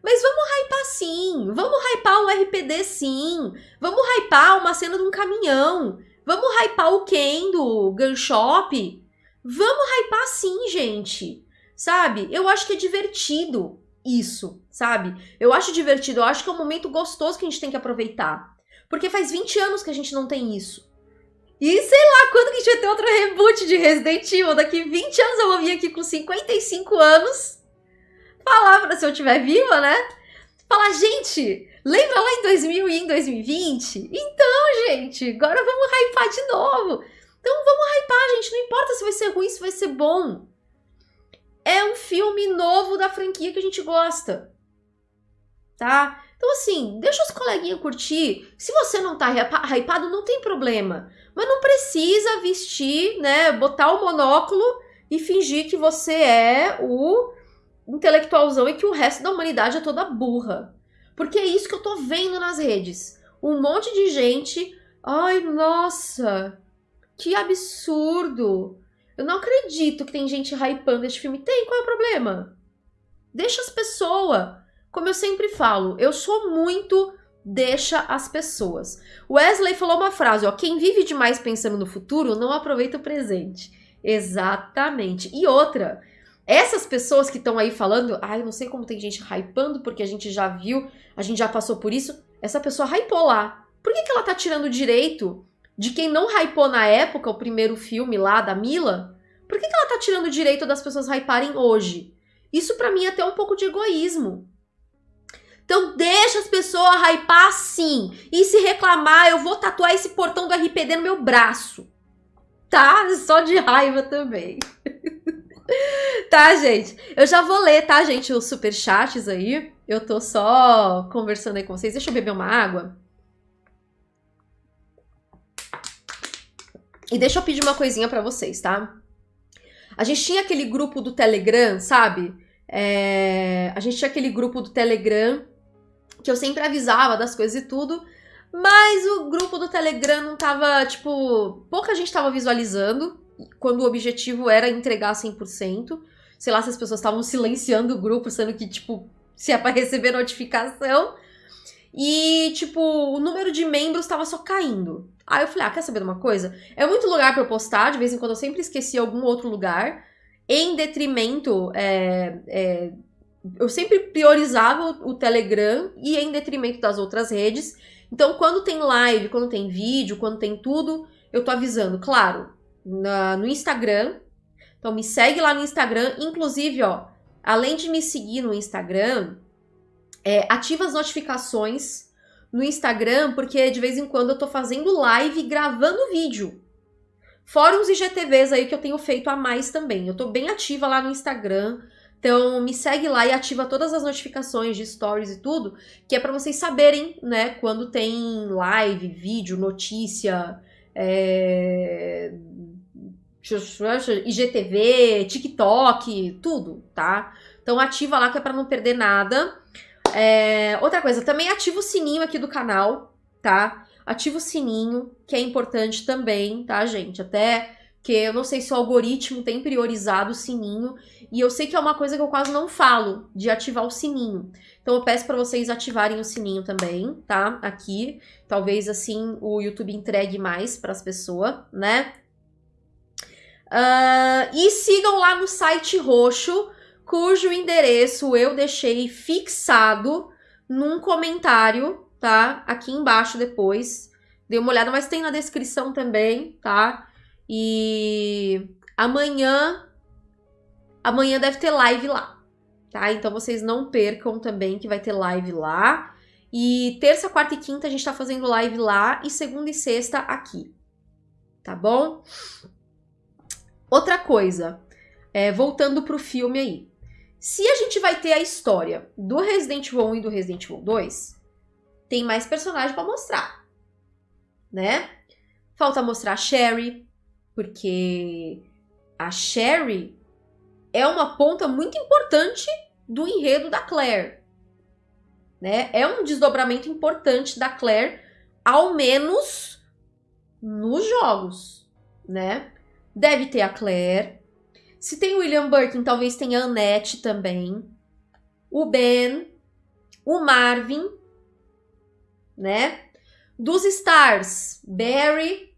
Mas vamos hypar sim, vamos hypar o RPD sim, vamos hypar uma cena de um caminhão, vamos hypar o Ken do Gun Shop, vamos hypar sim, gente, sabe? Eu acho que é divertido isso, sabe? Eu acho divertido, eu acho que é um momento gostoso que a gente tem que aproveitar. Porque faz 20 anos que a gente não tem isso. E sei lá quando que a gente vai ter outro reboot de Resident Evil. Daqui 20 anos eu vou vir aqui com 55 anos falar, se eu estiver viva, né? Falar, gente, lembra lá em 2000 e em 2020? Então, gente, agora vamos hypar de novo. Então vamos hypar, gente. Não importa se vai ser ruim, se vai ser bom. É um filme novo da franquia que a gente gosta. Tá? Então, assim, deixa os coleguinhas curtir. Se você não tá hypado, não tem problema. Mas não precisa vestir, né? Botar o monóculo e fingir que você é o intelectualzão e que o resto da humanidade é toda burra. Porque é isso que eu tô vendo nas redes. Um monte de gente. Ai, nossa, que absurdo. Eu não acredito que tem gente hypando este filme. Tem, qual é o problema? Deixa as pessoas. Como eu sempre falo, eu sou muito deixa as pessoas. Wesley falou uma frase, ó, quem vive demais pensando no futuro não aproveita o presente. Exatamente. E outra, essas pessoas que estão aí falando, ai, não sei como tem gente hypando, porque a gente já viu, a gente já passou por isso. Essa pessoa hypou lá. Por que, que ela tá tirando o direito de quem não hypou na época, o primeiro filme lá da Mila? Por que, que ela tá tirando o direito das pessoas hyparem hoje? Isso para mim é até um pouco de egoísmo. Então deixa as pessoas hypar sim. E se reclamar, eu vou tatuar esse portão do RPD no meu braço. Tá? Só de raiva também. tá, gente? Eu já vou ler, tá, gente, os superchats aí. Eu tô só conversando aí com vocês. Deixa eu beber uma água. E deixa eu pedir uma coisinha para vocês, tá? A gente tinha aquele grupo do Telegram, sabe? É... A gente tinha aquele grupo do Telegram que eu sempre avisava das coisas e tudo. Mas o grupo do Telegram não tava, tipo, pouca gente tava visualizando, quando o objetivo era entregar 100%. Sei lá se as pessoas estavam silenciando o grupo, sendo que, tipo, se é pra receber notificação. E, tipo, o número de membros tava só caindo. Aí eu falei, ah, quer saber de uma coisa? É muito lugar pra eu postar, de vez em quando eu sempre esqueci algum outro lugar, em detrimento, é, é, eu sempre priorizava o, o Telegram e em detrimento das outras redes. Então, quando tem live, quando tem vídeo, quando tem tudo, eu tô avisando, claro, na, no Instagram. Então, me segue lá no Instagram. Inclusive, ó, além de me seguir no Instagram, é, ativa as notificações no Instagram, porque de vez em quando eu tô fazendo live gravando vídeo. Fora uns IGTVs aí que eu tenho feito a mais também. Eu tô bem ativa lá no Instagram. Então me segue lá e ativa todas as notificações de stories e tudo, que é para vocês saberem, né, quando tem live, vídeo, notícia, é... IGTV, TikTok, tudo, tá? Então ativa lá que é para não perder nada. É, outra coisa, também ativa o sininho aqui do canal, tá? Ativa o sininho, que é importante também, tá, gente? Até que eu não sei se o algoritmo tem priorizado o sininho, e eu sei que é uma coisa que eu quase não falo, de ativar o sininho. Então eu peço para vocês ativarem o sininho também, tá? Aqui, talvez assim o YouTube entregue mais para as pessoas, né? Uh, e sigam lá no site roxo, cujo endereço eu deixei fixado num comentário, tá? Aqui embaixo depois. Dê uma olhada, mas tem na descrição também, tá? E amanhã amanhã deve ter live lá, tá? Então vocês não percam também que vai ter live lá. E terça, quarta e quinta a gente tá fazendo live lá e segunda e sexta aqui. Tá bom? Outra coisa, é, voltando pro filme aí. Se a gente vai ter a história do Resident Evil 1 e do Resident Evil 2, tem mais personagem para mostrar, né? Falta mostrar a Sherry, porque a Sherry é uma ponta muito importante do enredo da Claire, né? É um desdobramento importante da Claire, ao menos nos jogos, né? Deve ter a Claire, se tem William Birkin, talvez tenha a Annette também. O Ben. O Marvin. Né? Dos Stars, Barry.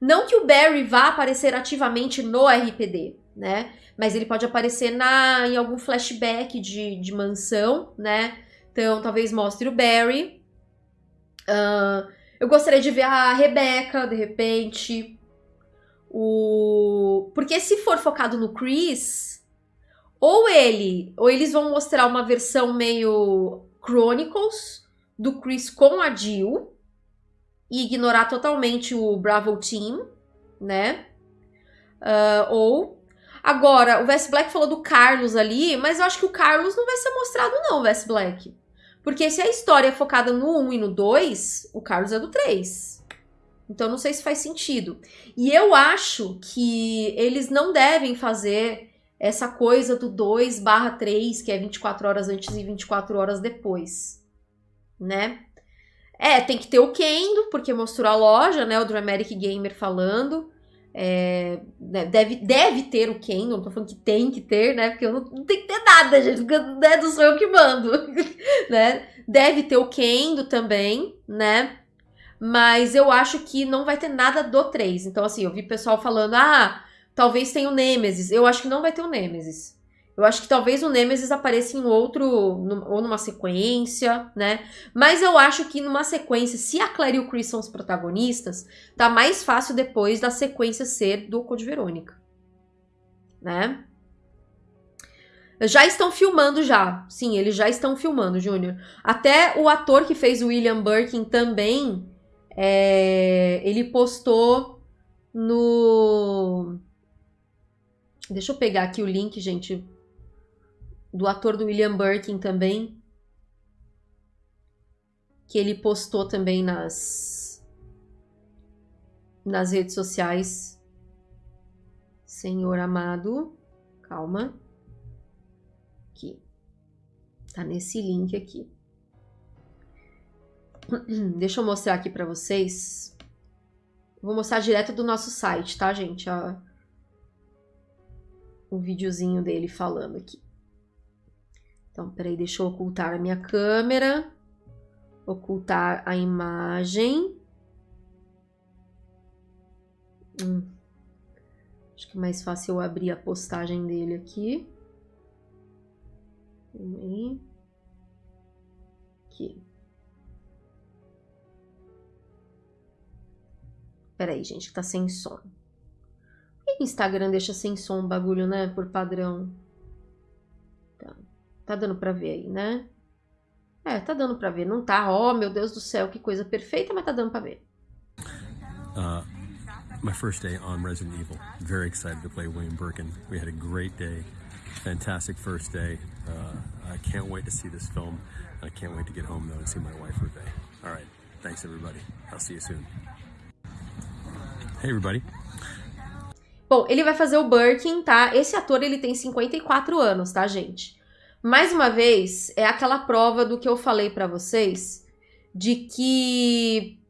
Não que o Barry vá aparecer ativamente no RPD, né? Mas ele pode aparecer na, em algum flashback de, de mansão, né? Então, talvez mostre o Barry. Uh, eu gostaria de ver a Rebecca, de repente. O... Porque se for focado no Chris, ou ele, ou eles vão mostrar uma versão meio Chronicles do Chris com a Jill e ignorar totalmente o Bravo Team, né? Uh, ou agora o Wes Black falou do Carlos ali, mas eu acho que o Carlos não vai ser mostrado não, Wes Black. Porque se a história é focada no 1 e no 2, o Carlos é do 3. Então não sei se faz sentido. E eu acho que eles não devem fazer essa coisa do 2 barra 3, que é 24 horas antes e 24 horas depois, né? É, tem que ter o Kendo, porque mostrou a loja, né? O Dramatic Gamer falando. É, né, deve, deve ter o Kendo, não tô falando que tem que ter, né? Porque eu não, não tem que ter nada, gente, porque né, não sou eu que mando, né? Deve ter o Kendo também, né? Mas eu acho que não vai ter nada do 3. Então, assim, eu vi pessoal falando, ah, talvez tenha o Nemesis. Eu acho que não vai ter o Nemesis. Eu acho que talvez o Nemesis apareça em outro, ou numa sequência, né? Mas eu acho que numa sequência, se a Claire e o Chris são os protagonistas, tá mais fácil depois da sequência ser do Code Verônica. Né? Já estão filmando já. Sim, eles já estão filmando, Júnior. Até o ator que fez o William Birkin também é, ele postou no. Deixa eu pegar aqui o link, gente, do ator do William Birkin também. Que ele postou também nas, nas redes sociais. Senhor amado, calma. Aqui. Tá nesse link aqui. Deixa eu mostrar aqui pra vocês. Vou mostrar direto do nosso site, tá, gente? O videozinho dele falando aqui. Então, peraí, deixa eu ocultar a minha câmera. Ocultar a imagem. Hum. Acho que é mais fácil eu abrir a postagem dele aqui. Aqui. Peraí, gente, que tá sem som. Por que o Instagram deixa sem som o bagulho, né? Por padrão. Tá, dando pra ver aí, né? É, tá dando pra ver. Não tá, oh meu Deus do céu, que coisa perfeita, mas tá dando pra ver. Uh, my first day on Resident Evil. Very excited to play William Birkin. We had a great day. Fantastic first day. Uh, I can't wait to see this film. I can't wait to get home though and see my wife Ruthie. All right. Thanks everybody. I'll see you soon. Hey everybody. Bom, ele vai fazer o Birkin, tá? Esse ator, ele tem 54 anos, tá, gente? Mais uma vez, é aquela prova do que eu falei para vocês, de que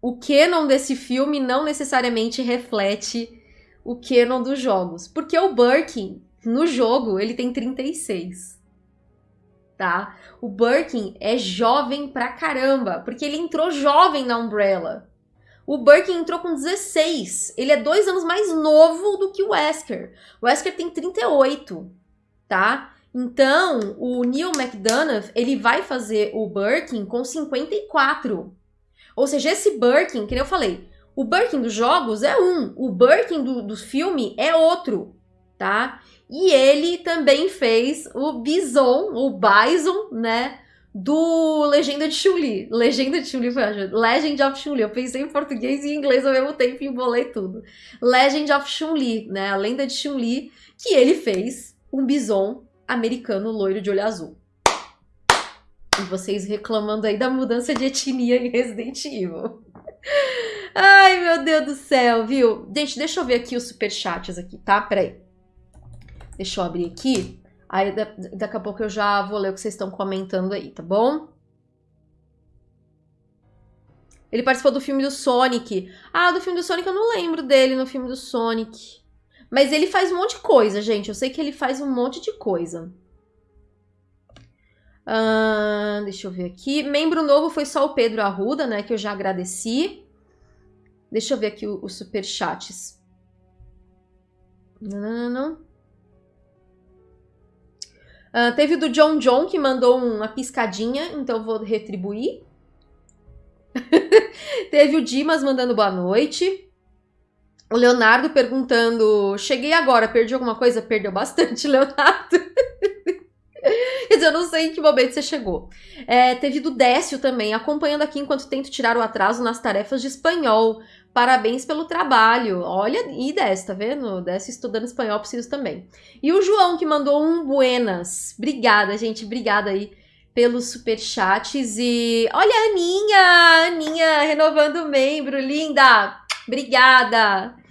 o canon desse filme não necessariamente reflete o canon dos jogos. Porque o Birkin, no jogo, ele tem 36. Tá? O Birkin é jovem pra caramba, porque ele entrou jovem na Umbrella. O Birkin entrou com 16. Ele é dois anos mais novo do que o Wesker. O Wesker tem 38, tá? Então, o Neil McDonough, ele vai fazer o Birkin com 54. Ou seja, esse Birkin, que eu falei, o Birkin dos jogos é um, o Birkin do, do filme é outro, tá? E ele também fez o Bison, o Bison, né? do Legenda de Chun-Li. Legenda de Chun-Li foi. Legend of Chun-Li. Eu pensei em português e em inglês ao mesmo tempo e embolei tudo. Legend of Chun-Li, né? A lenda de Chun-Li, que ele fez um bison americano loiro de olho azul. E vocês reclamando aí da mudança de etnia em Resident Evil. Ai, meu Deus do céu, viu? Gente, deixa eu ver aqui os superchats aqui, tá? Peraí. Deixa eu abrir aqui. Aí daqui a pouco eu já vou ler o que vocês estão comentando aí, tá bom? Ele participou do filme do Sonic. Ah, do filme do Sonic eu não lembro dele no filme do Sonic. Mas ele faz um monte de coisa, gente. Eu sei que ele faz um monte de coisa. Uh, deixa eu ver aqui. Membro novo foi só o Pedro Arruda, né? Que eu já agradeci. Deixa eu ver aqui os superchats. Não, não, não. Uh, teve do John John, que mandou uma piscadinha, então vou retribuir. teve o Dimas mandando boa noite. O Leonardo perguntando: Cheguei agora, perdi alguma coisa? Perdeu bastante, Leonardo. Quer dizer, eu não sei em que momento você chegou. É, teve do Décio também, acompanhando aqui enquanto tento tirar o atraso nas tarefas de espanhol. Parabéns pelo trabalho. Olha, e Décio, tá vendo? Décio estudando espanhol, preciso também. E o João, que mandou um buenas. Obrigada, gente. Obrigada aí pelos superchats. E olha a Aninha! Aninha renovando o membro. Linda! Obrigada!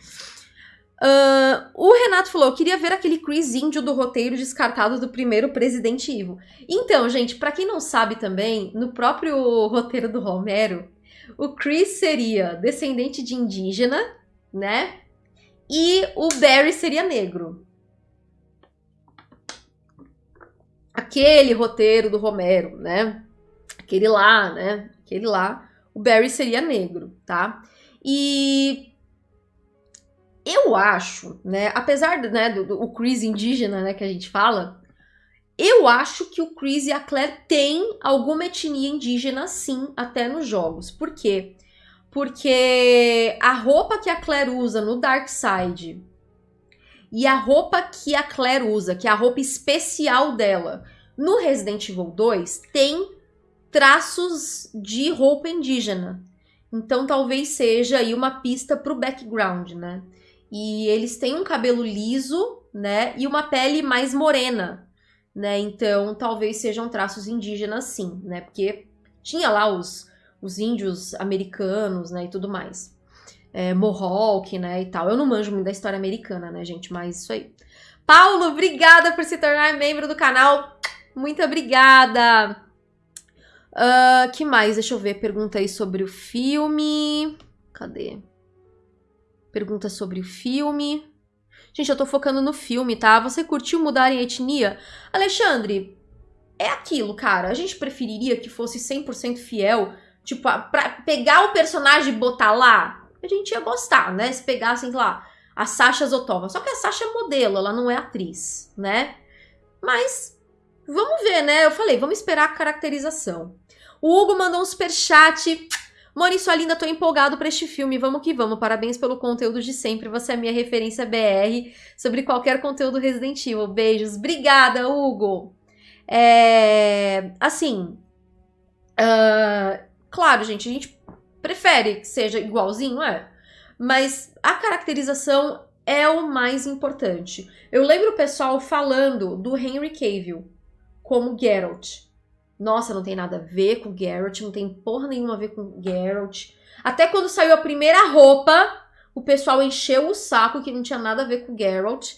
Uh, o Renato falou: queria ver aquele Chris índio do roteiro descartado do primeiro Presidente Ivo. Então, gente, para quem não sabe também, no próprio roteiro do Romero, o Chris seria descendente de indígena, né? E o Barry seria negro. Aquele roteiro do Romero, né? Aquele lá, né? Aquele lá, o Barry seria negro, tá? E eu acho, né, apesar né, do, do o Chris indígena, né, que a gente fala, eu acho que o Chris e a Claire têm alguma etnia indígena sim, até nos jogos. Por quê? Porque a roupa que a Claire usa no Dark Side e a roupa que a Claire usa, que é a roupa especial dela, no Resident Evil 2, tem traços de roupa indígena. Então talvez seja aí uma pista pro background, né? E eles têm um cabelo liso, né? E uma pele mais morena, né? Então, talvez sejam traços indígenas, sim, né? Porque tinha lá os, os índios americanos, né? E tudo mais. É, Mohawk, né? E tal. Eu não manjo muito da história americana, né, gente? Mas isso aí. Paulo, obrigada por se tornar membro do canal. Muito obrigada. Uh, que mais? Deixa eu ver. Pergunta aí sobre o filme. Cadê? Pergunta sobre o filme. Gente, eu tô focando no filme, tá? Você curtiu mudar em etnia? Alexandre, é aquilo, cara. A gente preferiria que fosse 100% fiel. Tipo, pra pegar o personagem e botar lá, a gente ia gostar, né? Se pegassem lá a Sasha Zotova. Só que a Sasha é modelo, ela não é atriz, né? Mas vamos ver, né? Eu falei, vamos esperar a caracterização. O Hugo mandou um superchat. Moni, sua linda, tô empolgado para este filme. Vamos que vamos. Parabéns pelo conteúdo de sempre. Você é minha referência BR sobre qualquer conteúdo Resident Evil. Beijos. Obrigada, Hugo. É, assim, uh, claro, gente, a gente prefere que seja igualzinho, é? Mas a caracterização é o mais importante. Eu lembro o pessoal falando do Henry Cavill como Geralt. Nossa, não tem nada a ver com Geralt, não tem porra nenhuma a ver com Geralt. Até quando saiu a primeira roupa, o pessoal encheu o saco que não tinha nada a ver com Geralt.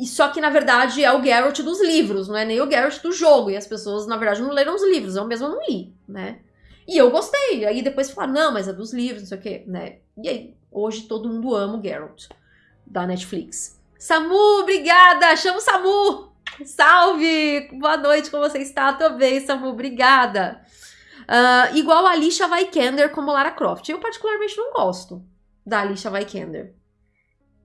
E só que, na verdade, é o Geralt dos livros, não é nem o Geralt do jogo. E as pessoas, na verdade, não leram os livros. Eu mesma não li, né? E eu gostei. Aí depois falaram, não, mas é dos livros, não sei o quê, né? E aí, hoje todo mundo ama o Geralt, da Netflix. Samu, obrigada! Chama o Samu! Salve! Boa noite, como você está? Tô bem, Samu, obrigada! Uh, igual a Alicia Vikander como Lara Croft. Eu particularmente não gosto da Alicia Vikander.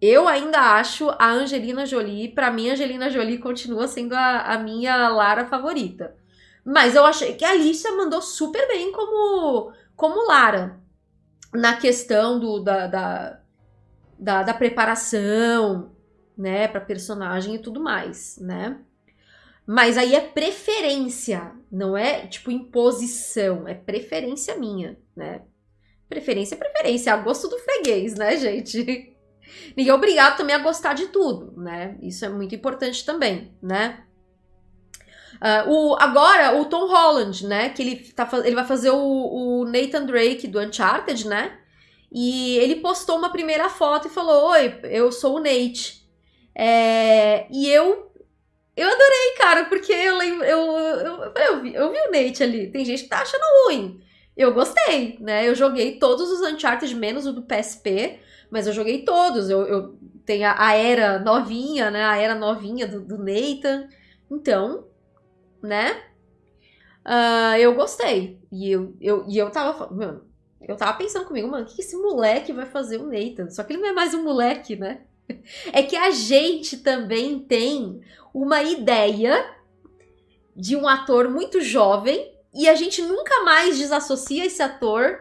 Eu ainda acho a Angelina Jolie, para mim, Angelina Jolie continua sendo a, a, minha Lara favorita. Mas eu achei que a Alicia mandou super bem como, como Lara. Na questão do, da, da, da, da preparação, né, pra personagem e tudo mais, né? Mas aí é preferência, não é tipo imposição, é preferência minha, né? Preferência é preferência, é a gosto do freguês, né, gente? Ninguém é obrigado também a gostar de tudo, né? Isso é muito importante também, né? Uh, o, agora, o Tom Holland, né? Que ele, tá, ele vai fazer o, o Nathan Drake do Uncharted, né? E ele postou uma primeira foto e falou: Oi, eu sou o Nate. É, e eu. Eu adorei, cara, porque eu lembro. Eu, eu, eu, vi, eu vi o Nate ali. Tem gente que tá achando ruim. Eu gostei, né? Eu joguei todos os Uncharted, menos o do PSP. Mas eu joguei todos. Eu, eu tenho a, a, era novinha, né? A era novinha do, do Nathan. Então, né? Uh, eu gostei. E eu, eu, e eu tava. Mano, eu tava pensando comigo, mano, o que esse moleque vai fazer o Nathan? Só que ele não é mais um moleque, né? É que a gente também tem uma ideia de um ator muito jovem e a gente nunca mais desassocia esse ator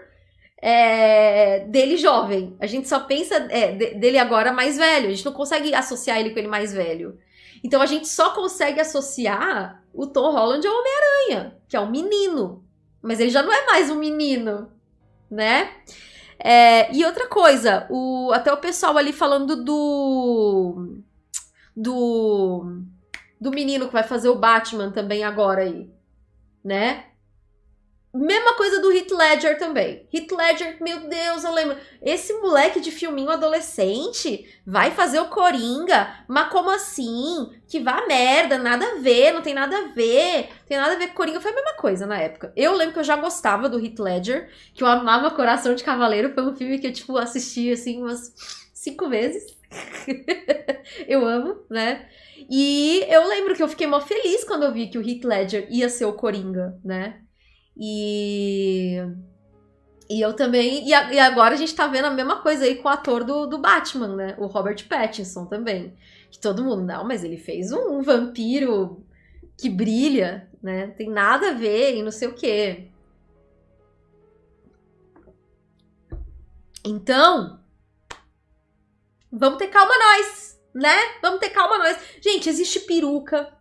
é, dele jovem. A gente só pensa é, dele agora mais velho. A gente não consegue associar ele com ele mais velho. Então a gente só consegue associar o Tom Holland ao Homem-Aranha, que é um menino. Mas ele já não é mais um menino, né? É, e outra coisa, o, até o pessoal ali falando do. Do. Do menino que vai fazer o Batman também agora aí, né? Mesma coisa do Heath Ledger também. Heath Ledger, meu Deus, eu lembro. Esse moleque de filminho adolescente vai fazer o Coringa? Mas como assim? Que vá merda, nada a ver, não tem nada a ver. Tem nada a ver com Coringa. Foi a mesma coisa na época. Eu lembro que eu já gostava do Heath Ledger, que eu amava Coração de Cavaleiro. Foi um filme que eu, tipo, assisti, assim, umas cinco vezes. eu amo, né? E eu lembro que eu fiquei mó feliz quando eu vi que o Heath Ledger ia ser o Coringa, né? E. E eu também. E, a, e, agora a gente tá vendo a mesma coisa aí com o ator do, do Batman, né? O Robert Pattinson também. Que todo mundo, não, mas ele fez um, um vampiro que brilha, né? Tem nada a ver e não sei o quê. Então, vamos ter calma nós, né? Vamos ter calma nós. Gente, existe peruca,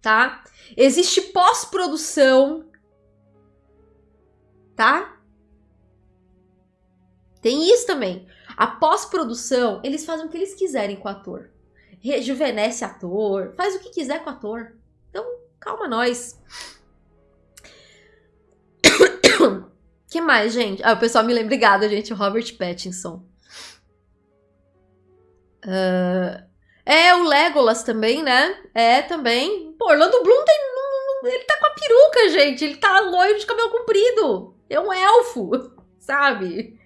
tá? Existe pós-produção tá? Tem isso também. A pós-produção, eles fazem o que eles quiserem com o ator. Rejuvenesce ator, faz o que quiser com o ator. Então, calma nós. que mais, gente? Ah, o pessoal me lembra. Obrigada, gente. Robert Pattinson. Uh, é, o Legolas também, né? É, também. Pô, Orlando Bloom tem, ele tá com a peruca, gente. Ele tá loiro de cabelo comprido. É um elfo, sabe?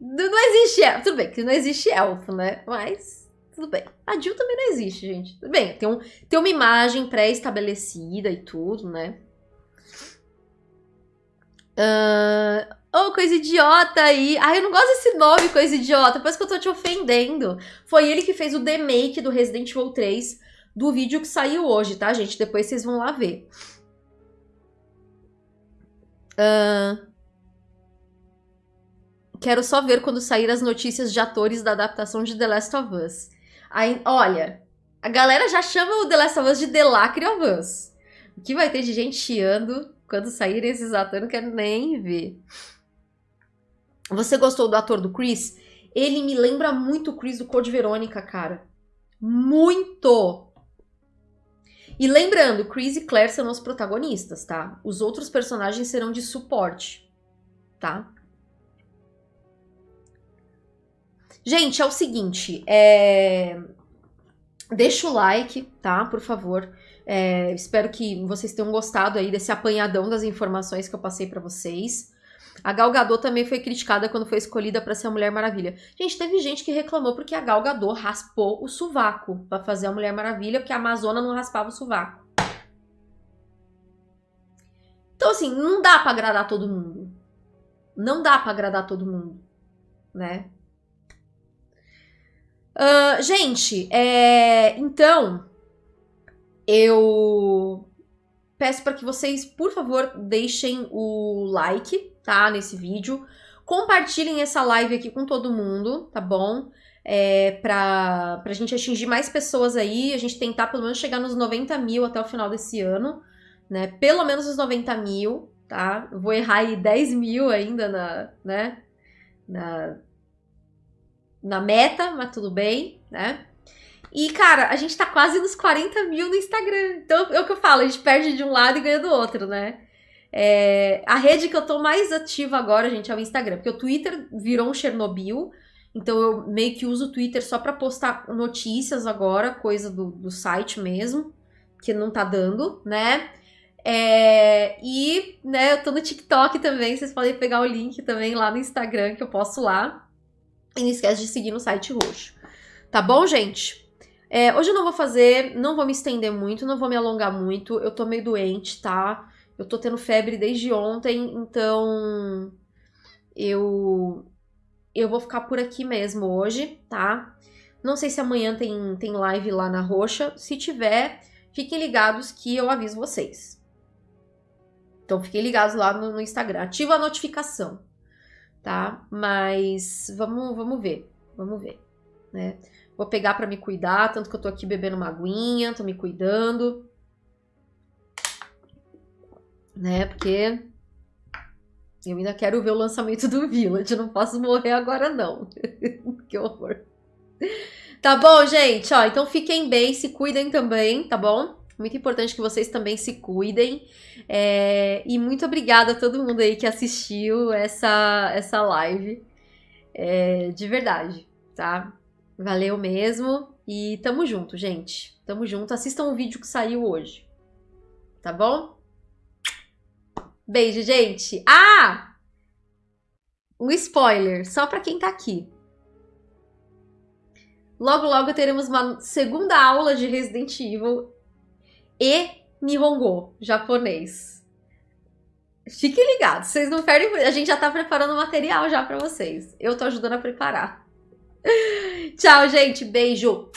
Não, existe elfo. Tudo bem que não existe elfo, né? Mas tudo bem. A Jill também não existe, gente. Tudo bem, tem, um, tem uma imagem pré-estabelecida e tudo, né? Uh, oh, coisa idiota aí. Ai, eu não gosto desse nome, coisa idiota. Parece que eu tô te ofendendo. Foi ele que fez o remake do Resident Evil 3 do vídeo que saiu hoje, tá, gente? Depois vocês vão lá ver. Uh, quero só ver quando sair as notícias de atores da adaptação de The Last of Us. Aí, olha, a galera já chama o The Last of Us de The Lacre of Us. O que vai ter de gente chiando quando saírem esses atores, não quero nem ver. Você gostou do ator do Chris? Ele me lembra muito o Chris do Code Verônica, cara. Muito! E lembrando, Chris e Claire são os protagonistas, tá? Os outros personagens serão de suporte, tá? Gente, é o seguinte, é... deixa o like, tá? Por favor. É... Espero que vocês tenham gostado aí desse apanhadão das informações que eu passei para vocês. A Gal Gadot também foi criticada quando foi escolhida para ser a Mulher Maravilha. Gente, teve gente que reclamou porque a Gal Gadot raspou o sovaco para fazer a Mulher Maravilha, porque a Amazona não raspava o sovaco. Então, assim, não dá para agradar todo mundo. Não dá para agradar todo mundo, né? Uh, gente, é, então eu peço para que vocês, por favor, deixem o like, tá, nesse vídeo. Compartilhem essa live aqui com todo mundo, tá bom? É, pra, pra gente atingir mais pessoas aí, a gente tentar pelo menos chegar nos 90 mil até o final desse ano, né? Pelo menos os 90 mil, tá? vou errar aí 10 mil ainda na, né? Na, na meta, mas tudo bem, né? E, cara, a gente tá quase nos 40 mil no Instagram. Então, é o que eu falo, a gente perde de um lado e ganha do outro, né? É, a rede que eu tô mais ativa agora, gente, é o Instagram. Porque o Twitter virou um Chernobyl. Então, eu meio que uso o Twitter só pra postar notícias agora, coisa do, do site mesmo, que não tá dando, né? É, e, né, eu tô no TikTok também, vocês podem pegar o link também lá no Instagram que eu posto lá. E não esquece de seguir no site roxo. Tá bom, gente? É, hoje eu não vou fazer, não vou me estender muito, não vou me alongar muito. Eu tô meio doente, tá? Eu tô tendo febre desde ontem, então eu eu vou ficar por aqui mesmo hoje, tá? Não sei se amanhã tem, tem live lá na Roxa. Se tiver, fiquem ligados que eu aviso vocês. Então fiquem ligados lá no, no Instagram. Ativa a notificação tá? Mas vamos, vamos ver, vamos ver, né? Vou pegar para me cuidar, tanto que eu tô aqui bebendo uma aguinha, tô me cuidando, né? Porque eu ainda quero ver o lançamento do Village, não posso morrer agora não. que horror. Tá bom, gente? Ó, então fiquem bem, se cuidem também, tá bom? Muito importante que vocês também se cuidem. É, e muito obrigada a todo mundo aí que assistiu essa, essa live. É, de verdade, tá? Valeu mesmo. E tamo junto, gente. Tamo junto. Assistam o vídeo que saiu hoje. Tá bom? Beijo, gente. Ah! Um spoiler, só pra quem tá aqui. Logo, logo teremos uma segunda aula de Resident Evil e Nihongo, japonês. Fiquem ligados, vocês não perdem. A gente já tá preparando material já para vocês. Eu tô ajudando a preparar. Tchau, gente. Beijo.